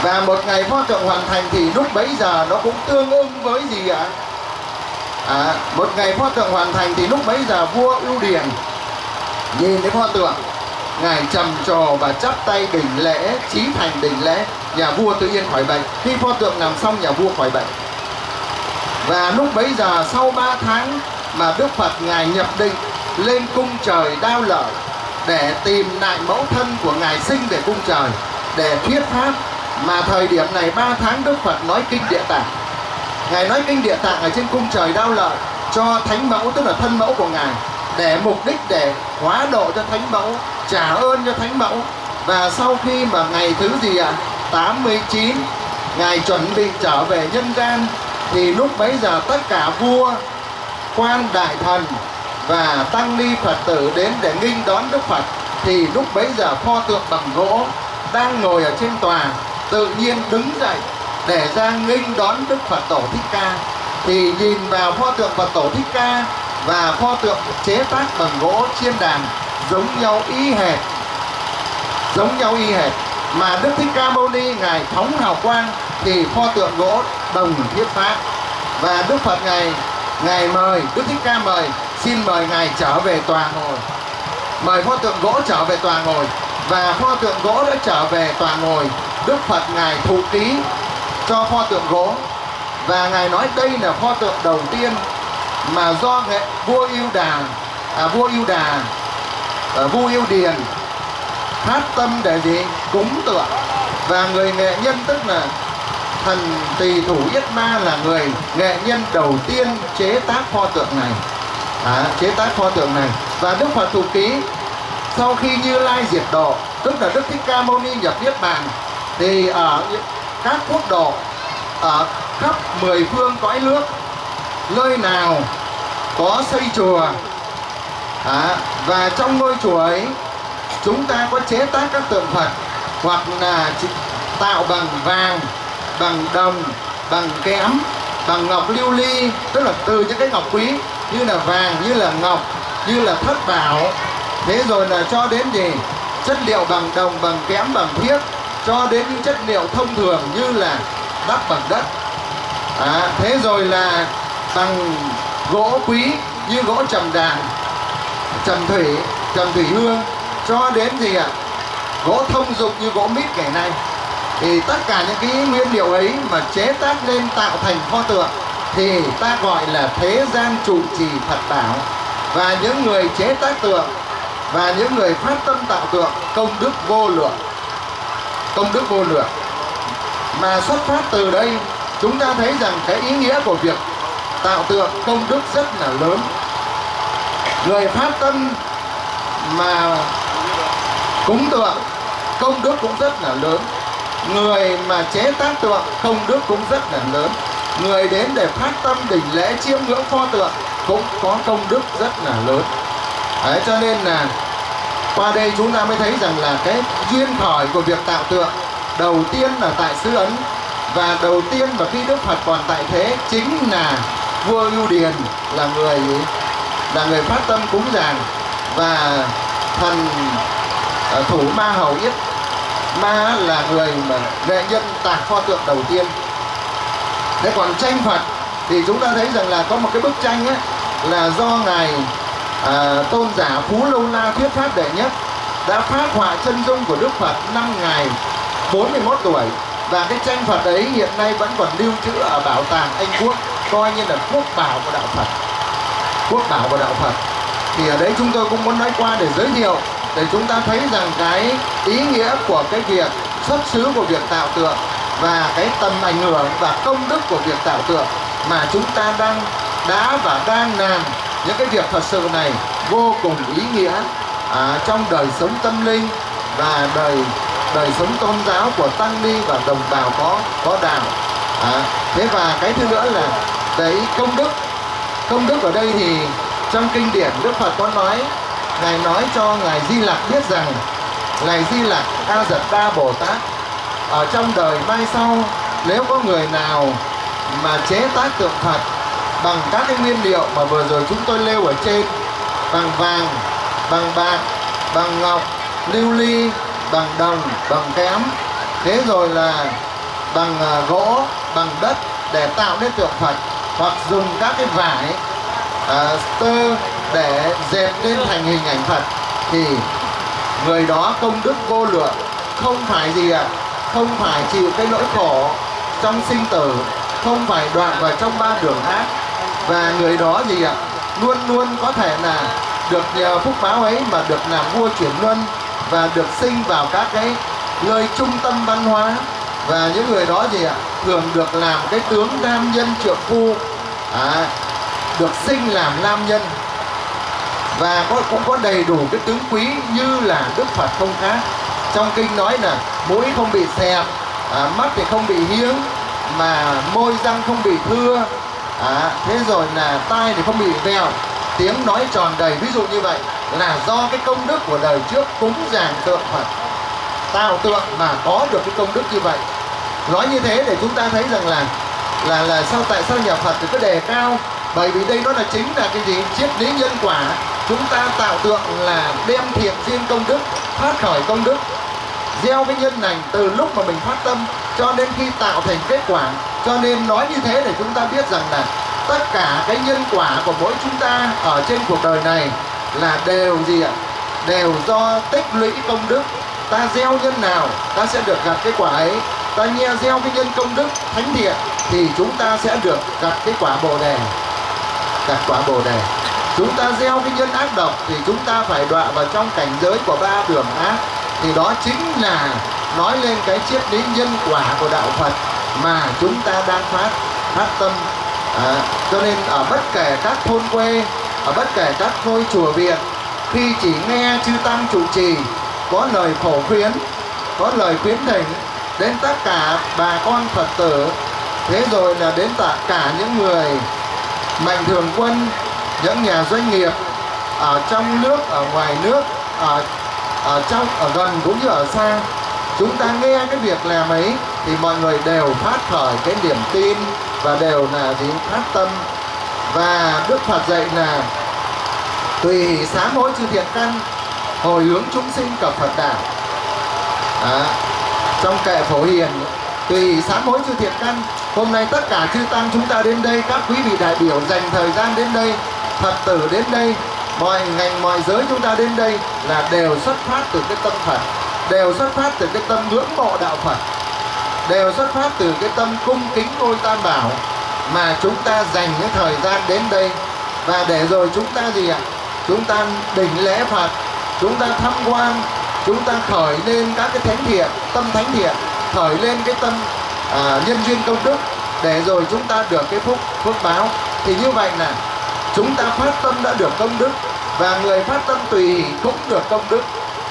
Và một ngày pho tượng hoàn thành thì lúc bấy giờ nó cũng tương ứng với gì ạ? À, một ngày pho tượng hoàn thành thì lúc bấy giờ vua ưu điền nhìn thấy pho tượng. Ngài trầm trồ và chắp tay đỉnh lễ chí thành đỉnh lễ nhà vua tự nhiên khỏi bệnh. Khi pho tượng làm xong, nhà vua khỏi bệnh. Và lúc bấy giờ, sau 3 tháng mà Đức Phật ngài nhập định, lên cung trời đao lợi để tìm lại mẫu thân của ngài sinh về cung trời, để thuyết pháp. Mà thời điểm này 3 tháng Đức Phật nói kinh địa tạng. Ngài nói kinh địa tạng ở trên cung trời đao lợi cho thánh mẫu, tức là thân mẫu của ngài, để mục đích để hóa độ cho thánh mẫu, trả ơn cho thánh mẫu. Và sau khi mà ngày thứ gì ạ? à? 89 ngài chuẩn bị trở về nhân gian, thì lúc bấy giờ tất cả vua, quan đại thần và tăng ni phật tử đến để nghinh đón đức phật, thì lúc bấy giờ pho tượng bằng gỗ đang ngồi ở trên tòa, tự nhiên đứng dậy để ra nghinh đón đức phật tổ thích ca. Thì nhìn vào pho tượng phật tổ thích ca và pho tượng chế tác bằng gỗ chiên đàn, giống nhau y hệt, giống nhau y hệt mà Đức Thích Ca Mâu Ni ngài phóng hào quang thì pho tượng gỗ đồng thiết pháp và Đức Phật ngài ngài mời Đức Thích Ca mời xin mời ngài trở về tòa ngồi. Mời pho tượng gỗ trở về tòa ngồi. Và pho tượng gỗ đã trở về tòa ngồi. Đức Phật ngài thụ ký cho pho tượng gỗ. Và ngài nói đây là pho tượng đầu tiên mà do nghệ vua yêu đà à, vua yêu đà à, vua yêu điền phát tâm để gì cúng tượng và người nghệ nhân tức là thần tỳ thủ yết ma là người nghệ nhân đầu tiên chế tác pho tượng này. À, chế tác pho tượng này. Và đức phật thủ ký sau khi như lai diệt độ tức là đức thích ca mâu ni nhập niết bàn thì ở các quốc độ ở khắp mười phương cõi nước nơi nào có xây chùa à, và trong ngôi chùa ấy chúng ta có chế tác các tượng Phật hoặc là tạo bằng vàng, bằng đồng, bằng kẽm, bằng ngọc lưu ly tức là từ những cái ngọc quý như là vàng, như là ngọc, như là thất bảo. Thế rồi là cho đến gì? Chất liệu bằng đồng, bằng kẽm, bằng thiếc cho đến những chất liệu thông thường như là đắp bằng đất. À, thế rồi là bằng gỗ quý như gỗ trầm đàn trầm thủy trầm thủy hương cho đến gì ạ gỗ thông dụng như gỗ mít ngày nay, thì tất cả những cái nguyên liệu ấy mà chế tác lên tạo thành pho tượng thì ta gọi là thế gian trụ trì Phật bảo. Và những người chế tác tượng và những người phát tâm tạo tượng công đức vô lượng, công đức vô lượng. Mà xuất phát từ đây, chúng ta thấy rằng cái ý nghĩa của việc tạo tượng công đức rất là lớn. Người phát tâm mà cúng tượng công đức cũng rất là lớn. Người mà chế tác tượng công đức cũng rất là lớn. Người đến để phát tâm đỉnh lễ chiêm ngưỡng pho tượng cũng có công đức rất là lớn. Đấy, cho nên là qua đây chúng ta mới thấy rằng là cái duyên khởi của việc tạo tượng đầu tiên là tại xứ ấn và đầu tiên mà khi đức phật còn tại thế chính là vua ưu điền là người là người phát tâm cúng dường và thần thủ ma hầu yết. Ma là người mà nghệ nhân tạc pho tượng đầu tiên. Thế còn tranh phật thì chúng ta thấy rằng là có một cái bức tranh ấy là do ngài à, tôn giả phú lâu la thuyết pháp đệ nhất đã phát họa chân dung của đức phật năm ngày 41 tuổi. Và cái tranh phật ấy hiện nay vẫn còn lưu trữ ở bảo tàng anh quốc coi như là quốc bảo của đạo phật. Quốc bảo của đạo phật. Thì ở đấy chúng tôi cũng muốn nói qua để giới thiệu để chúng ta thấy rằng cái ý nghĩa của cái việc xuất xứ của việc tạo tượng và cái tầm ảnh hưởng và công đức của việc tạo tượng mà chúng ta đang đã và đang làm những cái việc thật sự này vô cùng ý nghĩa à, trong đời sống tâm linh và đời đời sống tôn giáo của tăng ni và đồng bào có có đạo à, thế và cái thứ nữa là cái công đức. Công đức ở đây thì trong kinh điển đức phật có nói ngài nói cho ngài di lặc biết rằng ngài di lặc a dật đa bồ tát ở trong đời mai sau nếu có người nào mà chế tác tượng phật bằng các cái nguyên liệu mà vừa rồi chúng tôi nêu ở trên bằng vàng bằng bạc bằng ngọc lưu ly bằng đồng bằng kém thế rồi là bằng ờ, gỗ bằng đất để tạo nên tượng phật hoặc dùng các cái vải uh, tơ để dệt nên thành hình ảnh phật thì người đó công đức vô lượng. Không phải gì ạ? À? không phải chịu cái nỗi khổ trong sinh tử không phải đoạn vào trong ba đường ác và người đó gì ạ? À? luôn luôn có thể là được nhờ phúc báo ấy mà được làm vua chuyển luân và được sinh vào các cái nơi trung tâm văn hóa. Và những người đó gì ạ? Thường được làm cái tướng nam nhân trượng phu. À, được sinh làm nam nhân và có, cũng có đầy đủ cái tướng quý như là đức phật không khác. Trong kinh nói là mũi không bị xẹp à, mắt thì không bị hiếng mà môi răng không bị thưa à, thế rồi là tai thì không bị vèo tiếng nói tròn đầy ví dụ như vậy là do cái công đức của đời trước cúng dường tượng Phật tạo tượng mà có được cái công đức như vậy. Nói như thế để chúng ta thấy rằng là là là sao tại sao nhà Phật thì cứ đề cao? Bởi vì đây nó là chính là cái gì? Triết lý nhân quả chúng ta tạo tượng là đem thiện duyên công đức phát khởi công đức, gieo cái nhân lành từ lúc mà mình phát tâm, cho đến khi tạo thành kết quả, cho nên nói như thế để chúng ta biết rằng là tất cả cái nhân quả của mỗi chúng ta ở trên cuộc đời này là đều gì ạ? Đều do tích lũy công đức. Ta gieo nhân nào, ta sẽ được gặp cái quả ấy. Ta nghe gieo cái nhân công đức thánh thiện, thì chúng ta sẽ được gặp cái quả bồ đề. Gặp quả bồ đề chúng ta gieo cái nhân ác độc thì chúng ta phải đọa vào trong cảnh giới của ba đường ác. Thì đó chính là nói lên cái triết lý nhân quả của đạo Phật mà chúng ta đang phát phát tâm. À, cho nên ở bất kể các thôn quê ở bất kể các ngôi chùa viện khi chỉ nghe chư tăng trụ trì có lời phổ khuyến có lời khuyến thỉnh đến tất cả bà con phật tử thế rồi là đến tất cả những người mạnh thường quân những nhà doanh nghiệp ở trong nước ở ngoài nước ở ở trong ở gần cũng như ở xa chúng ta nghe cái việc làm ấy thì mọi người đều phát khởi cái niềm tin và đều là gì? Phát tâm. Và đức phật dạy là tùy sám hối chư thiện căn hồi hướng chúng sinh cập phật đạo à, trong kệ phổ hiền tùy sám hối chư thiện căn hôm nay tất cả chư tăng chúng ta đến đây các quý vị đại biểu dành thời gian đến đây phật tử đến đây mọi ngành mọi giới chúng ta đến đây là đều xuất phát từ cái tâm phật đều xuất phát từ cái tâm ngưỡng mộ đạo phật đều xuất phát từ cái tâm cung kính ngôi tam bảo mà chúng ta dành cái thời gian đến đây. Và để rồi chúng ta gì ạ? Chúng ta đỉnh lễ phật chúng ta tham quan chúng ta khởi lên các cái thánh thiện tâm thánh thiện khởi lên cái tâm à, nhân duyên công đức. Để rồi chúng ta được cái phúc phước báo. Thì như vậy là chúng ta phát tâm đã được công đức và người phát tâm tùy cũng được công đức.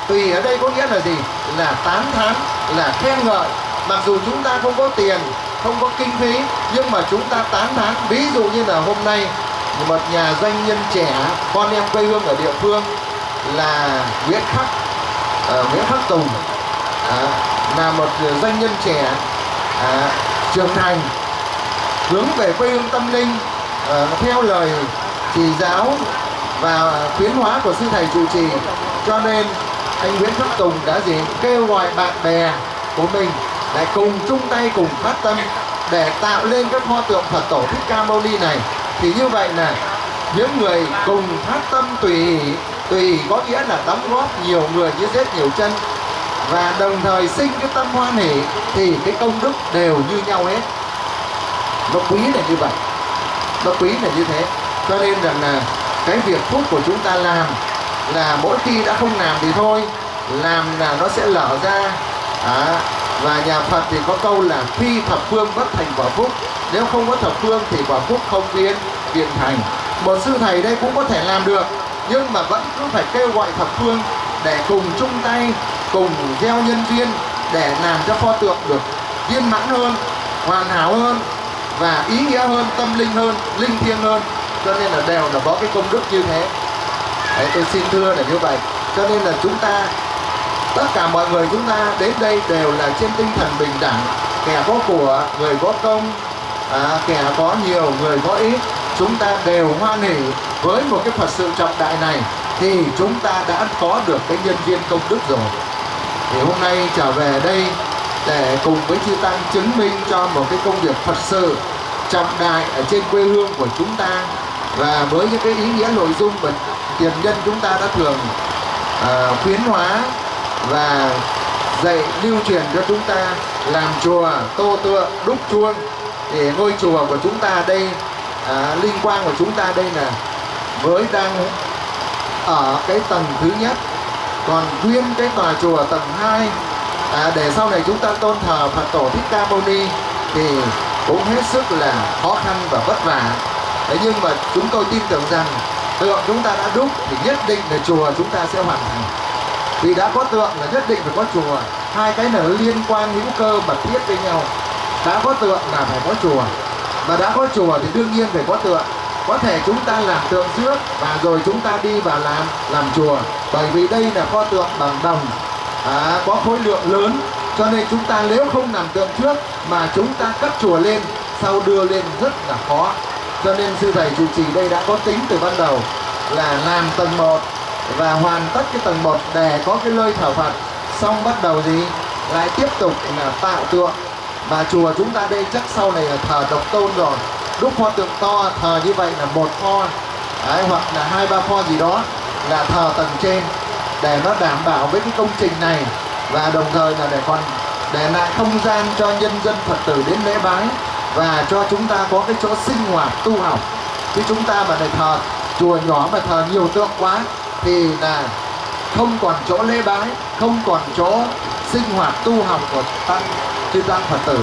Tùy ở đây có nghĩa là gì? Là tán thán là khen ngợi. Mặc dù chúng ta không có tiền không có kinh phí nhưng mà chúng ta tán thán. Ví dụ như là hôm nay một nhà doanh nhân trẻ con em quê hương ở địa phương là Nguyễn Khắc uh, Nguyễn Khắc Tùng. Uh, là một doanh nhân trẻ uh, trưởng thành hướng về quê hương tâm linh uh, theo lời chỉ giáo và khuyến hóa của sư thầy trụ trì. Cho nên, anh Nguyễn Khắc Tùng đã gì kêu gọi bạn bè của mình lại cùng chung tay, cùng phát tâm để tạo lên các pho tượng Phật tổ Thích Ca Mâu Ni này. Thì như vậy là những người cùng phát tâm tùy tùy có nghĩa là đóng góp nhiều người như rết nhiều chân và đồng thời sinh cái tâm hoan hỷ thì cái công đức đều như nhau hết. Nó quý là như vậy. Nó quý là như thế cho nên rằng là cái việc phúc của chúng ta làm là mỗi khi đã không làm thì thôi làm là nó sẽ lở ra. À, và nhà Phật thì có câu là phi thập phương bất thành quả phúc nếu không có thập phương thì quả phúc không biến biến thành. Một sư thầy đây cũng có thể làm được nhưng mà vẫn cứ phải kêu gọi thập phương để cùng chung tay cùng gieo nhân duyên để làm cho pho tượng được viên mãn hơn hoàn hảo hơn và ý nghĩa hơn tâm linh hơn linh thiêng hơn cho nên là đều là có cái công đức như thế. Đấy, tôi xin thưa là như vậy. Cho nên là chúng ta tất cả mọi người chúng ta đến đây đều là trên tinh thần bình đẳng. Kẻ có của người có công à, kẻ có nhiều người có ít chúng ta đều hoan hỉ với một cái Phật sự trọng đại này thì chúng ta đã có được cái nhân viên công đức rồi. Thì hôm nay trở về đây để cùng với chư tăng chứng minh cho một cái công việc Phật sự trọng đại ở trên quê hương của chúng ta và với những cái ý nghĩa nội dung mà tiền nhân chúng ta đã thường uh, khuyến hóa và dạy lưu truyền cho chúng ta làm chùa tô tượng đúc chuông thì ngôi chùa của chúng ta đây à, linh quang của chúng ta đây là với đang ở cái tầng thứ nhất. Còn nguyên cái tòa chùa tầng 2 à, để sau này chúng ta tôn thờ Phật tổ Thích Ca Mâu Ni thì cũng hết sức là khó khăn và vất vả thế nhưng mà chúng tôi tin tưởng rằng tượng chúng ta đã đúc thì nhất định là chùa chúng ta sẽ hoàn thành. Vì đã có tượng là nhất định phải có chùa. Hai cái này liên quan hữu cơ mật thiết với nhau. Đã có tượng là phải có chùa. Và đã có chùa thì đương nhiên phải có tượng. Có thể chúng ta làm tượng trước và rồi chúng ta đi vào làm làm chùa. Bởi vì đây là kho tượng bằng đồng. À, có khối lượng lớn. Cho nên chúng ta nếu không làm tượng trước mà chúng ta cất chùa lên sau đưa lên rất là khó cho nên sư thầy chủ trì đây đã có tính từ ban đầu là làm tầng 1 và hoàn tất cái tầng 1 để có cái lơi thờ Phật xong bắt đầu gì lại tiếp tục là tạo tượng. Và chùa chúng ta đây chắc sau này là thờ độc tôn rồi. Đúc pho tượng to thờ như vậy là một pho. Đấy, hoặc là hai ba pho gì đó là thờ tầng trên để nó đảm bảo với cái công trình này. Và đồng thời là để còn để lại không gian cho nhân dân Phật tử đến lễ bái và cho chúng ta có cái chỗ sinh hoạt tu học. Chứ chúng ta mà để thờ chùa nhỏ mà thờ nhiều tượng quá, thì là không còn chỗ lễ bái, không còn chỗ sinh hoạt tu học của tăng, chư tăng phật tử.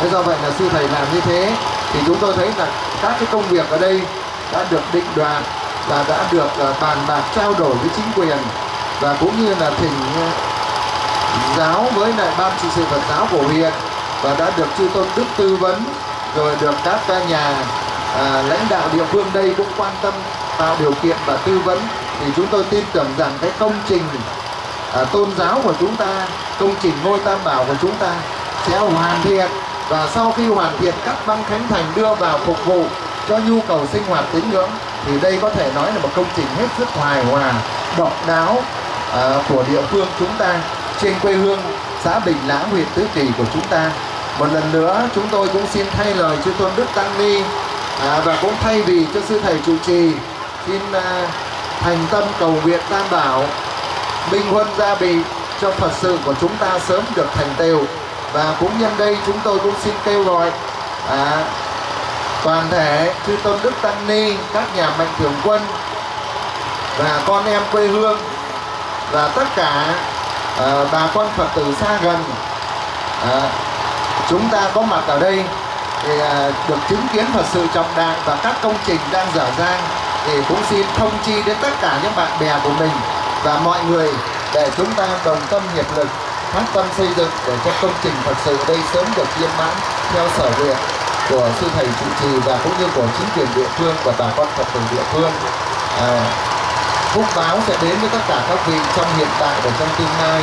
Thế do vậy là sư thầy làm như thế, thì chúng tôi thấy là các cái công việc ở đây đã được định đoạt và đã được ờ, bàn bạc, trao đổi với chính quyền. Và cũng như là thỉnh ờ, giáo với lại ban trị sự Phật giáo của huyện và đã được chư tôn đức tư vấn rồi được các nhà à, lãnh đạo địa phương đây cũng quan tâm tạo điều kiện và tư vấn. Thì chúng tôi tin tưởng rằng cái công trình à, tôn giáo của chúng ta công trình ngôi tam bảo của chúng ta sẽ hoàn thiện. Và sau khi hoàn thiện các băng khánh thành đưa vào phục vụ cho nhu cầu sinh hoạt tín ngưỡng thì đây có thể nói là một công trình hết sức hài hòa độc đáo à, của địa phương chúng ta trên quê hương xã Bình Lãng huyện Tứ Kỳ của chúng ta một lần nữa chúng tôi cũng xin thay lời chư tôn đức tăng ni. À, và cũng thay vì cho sư thầy trụ trì xin à, thành tâm cầu nguyện tam bảo minh huân gia bị cho phật sự của chúng ta sớm được thành tựu. Và cũng nhân đây chúng tôi cũng xin kêu gọi à, toàn thể chư tôn đức tăng ni các nhà mạnh thường quân và con em quê hương và tất cả à, bà con phật tử xa gần. À, chúng ta có mặt ở đây thì à, được chứng kiến Phật sự trọng đại và các công trình đang dở dang thì cũng xin thông chi đến tất cả những bạn bè của mình và mọi người để chúng ta đồng tâm hiệp lực phát tâm xây dựng để cho công trình Phật sự đây sớm được viên mãn theo sở nguyện của sư thầy trụ trì và cũng như của chính quyền địa phương và bà con Phật tử địa phương. À, phúc báo sẽ đến với tất cả các vị trong hiện tại và trong tương lai.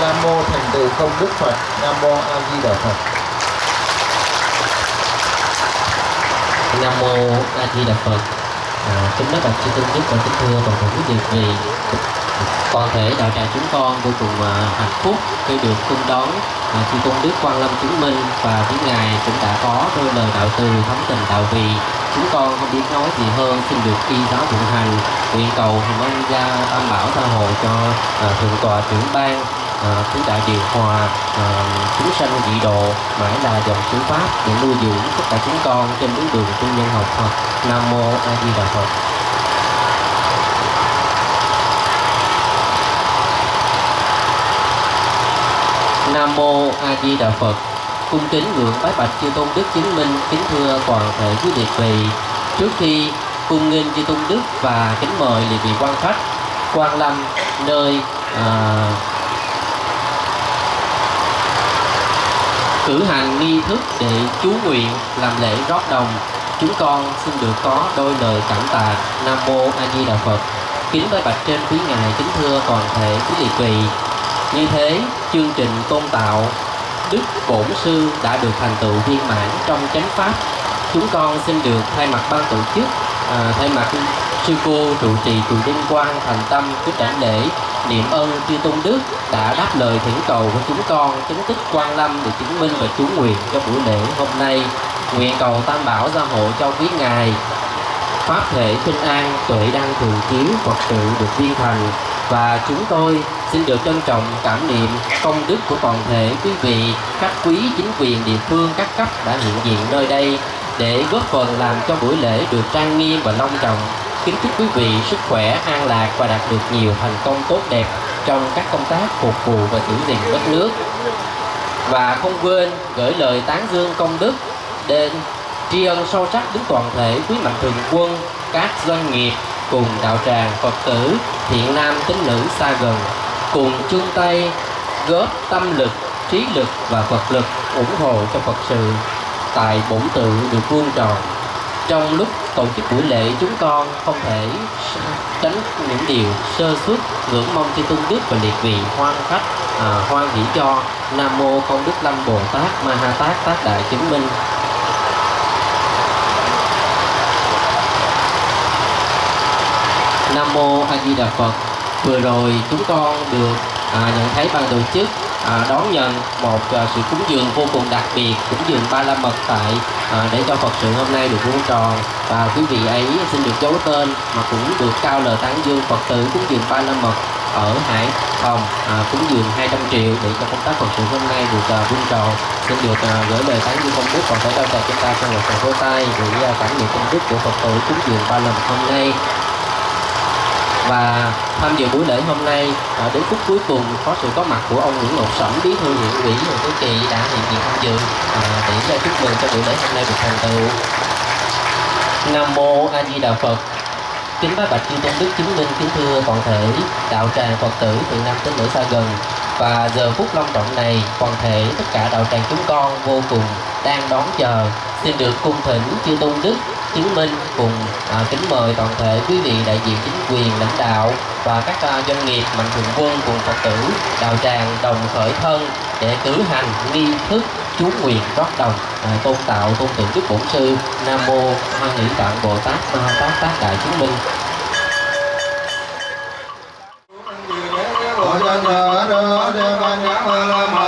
Nam mô thành tựu công đức Phật. Nam mô A Di Đà Phật. Nam mô A Di Đà Phật. À, kính bác bạch chư tôn đức và kính thưa toàn thể quý vị vì toàn thể đạo tràng chúng con vô cùng uh, hạnh phúc khi được cung đón uh, chư tôn đức quan lâm chứng minh và với ngài cũng đã có đôi lời đạo từ thấm tình đạo vị chúng con không biết nói gì hơn xin được y giáo phụng hành nguyện cầu hồng ân gia tam bảo tha hộ cho uh, thượng tọa trưởng ban uh, tứ đại điều hòa ờ, à, chúng sanh dị độ mãi là dòng chữ pháp để nuôi dưỡng tất cả chúng con trên bước đường tu nhân học Phật Nam mô A Di Đà Phật Nam mô A Di Đà Phật. Cung kính ngưỡng bái bạch chư tôn đức chứng minh, kính thưa toàn thể quý liệt vị. Trước khi cung nghênh chư tôn đức và kính mời liệt vị quan khách quan lâm nơi à, cử hành nghi thức để chú nguyện làm lễ rót đồng. Chúng con xin được có đôi lời cảm tạ. Nam mô a di đà phật. Kính với bạch trên quý ngài kính thưa toàn thể quý liệt vị. Như thế, chương trình tôn tạo Đức Bổn Sư đã được thành tựu viên mãn trong chánh pháp. Chúng con xin được thay mặt ban tổ chức, à, thay mặt sư cô trụ trì chùa Đinh Quang thành tâm kính đảnh lễ niệm ơn chư tôn đức đã đáp lời thỉnh cầu của chúng con chứng tích quan lâm để chứng minh và chú nguyện cho buổi lễ hôm nay. Nguyện cầu tam bảo gia hộ cho quý ngài. Pháp thể sinh an tuệ đăng thường chiếu phật sự được viên thành. Và chúng tôi xin được trân trọng cảm niệm công đức của toàn thể quý vị, các quý chính quyền địa phương các cấp đã hiện diện nơi đây để góp phần làm cho buổi lễ được trang nghiêm và long trọng kính chúc quý vị sức khỏe, an lạc và đạt được nhiều thành công tốt đẹp trong các công tác phục vụ và giữ gìn đất nước. Và không quên gửi lời tán dương công đức đến tri ân sâu sắc đến toàn thể quý mạnh thường quân, các doanh nghiệp cùng đạo tràng phật tử thiện nam tín nữ xa gần, cùng chung tay góp tâm lực, trí lực và phật lực ủng hộ cho phật sự tại bổn tự được vuông tròn trong lúc tổ chức buổi lễ chúng con không thể tránh những điều sơ suất ngưỡng mong cho tương đức và liệt vị hoan khách à, hoan hỷ cho nam mô công đức lâm bồ tát ma ha tát tác đại chứng minh. Nam mô a di đà phật. Vừa rồi chúng con được à, nhận thấy ban tổ chức à, đón nhận một à, sự cúng dường vô cùng đặc biệt cúng dường ba la mật tại à, để cho Phật sự hôm nay được vuông tròn. Và quý vị ấy xin được giấu tên mà cũng được cao lời tán dương Phật tử cúng dường ba la mật ở Hải Phòng à, cúng dường 200 triệu để cho công tác Phật sự hôm nay được à, tròn. Xin được à, gửi lời tán dương công đức còn tới đâu chúng ta trong một phần vô tay với à, cảm niệm công đức của Phật tử cúng dường ba la mật hôm nay và tham dự buổi lễ hôm nay à, đến phút cuối cùng có sự có mặt của ông Nguyễn Ngọc Sẩm bí thư huyện ủy và quý Kỳ đã hiện diện tham dự à, để chúc mừng cho buổi lễ hôm nay được thành tựu. Nam mô A Di Đà Phật. Kính bái bạch chư tôn đức chứng minh kính thưa toàn thể đạo tràng phật tử từ năm tín nữ xa gần. Và giờ phút long trọng này toàn thể tất cả đạo tràng chúng con vô cùng đang đón chờ xin được cung thỉnh chư tôn đức Chiến Minh cùng à, kính mời toàn thể quý vị đại diện chính quyền lãnh đạo và các à, doanh nghiệp mạnh thường quân cùng Phật tử đạo tràng đồng khởi thân để cử hành nghi thức chú quyền rót đồng à, tôn tạo tôn tượng đức bổn sư Nam mô hoa nghĩ Tạng Bồ Tát Ma Tát Tác Đại Chứng Minh. Hãy subscribe cho kênh Ghiền Mì Gõ Để không bỏ lỡ những video hấp dẫn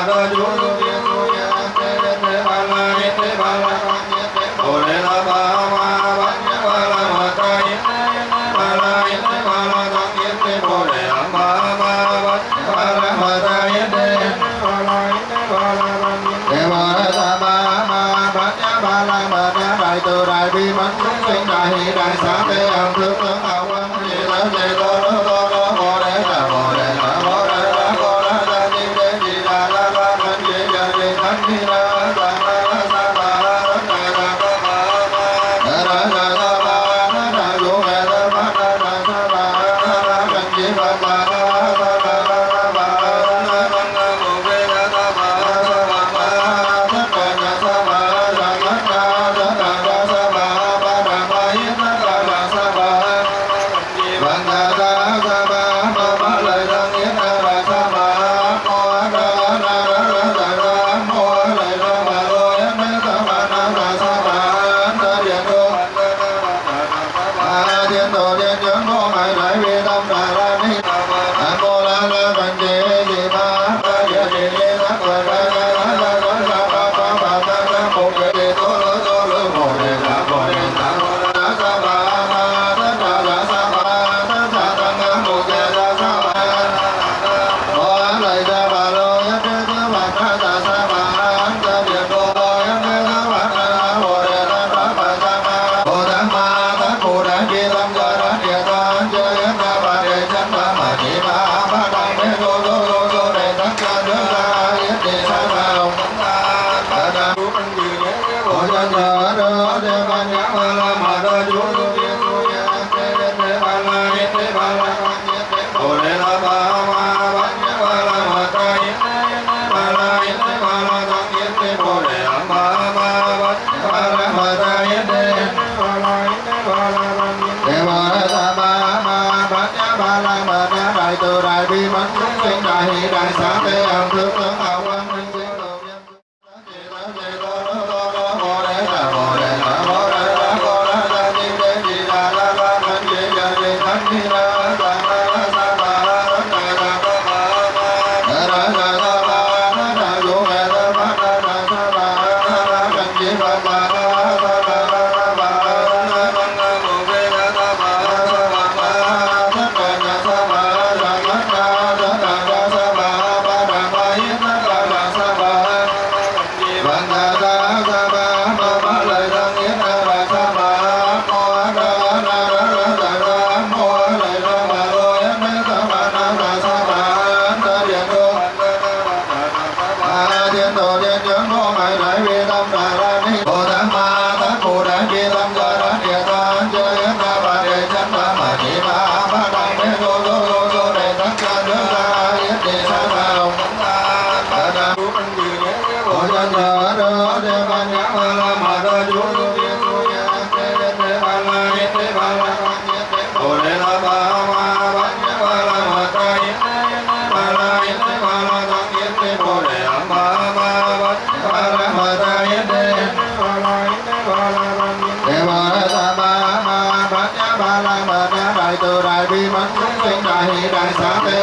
thức tướng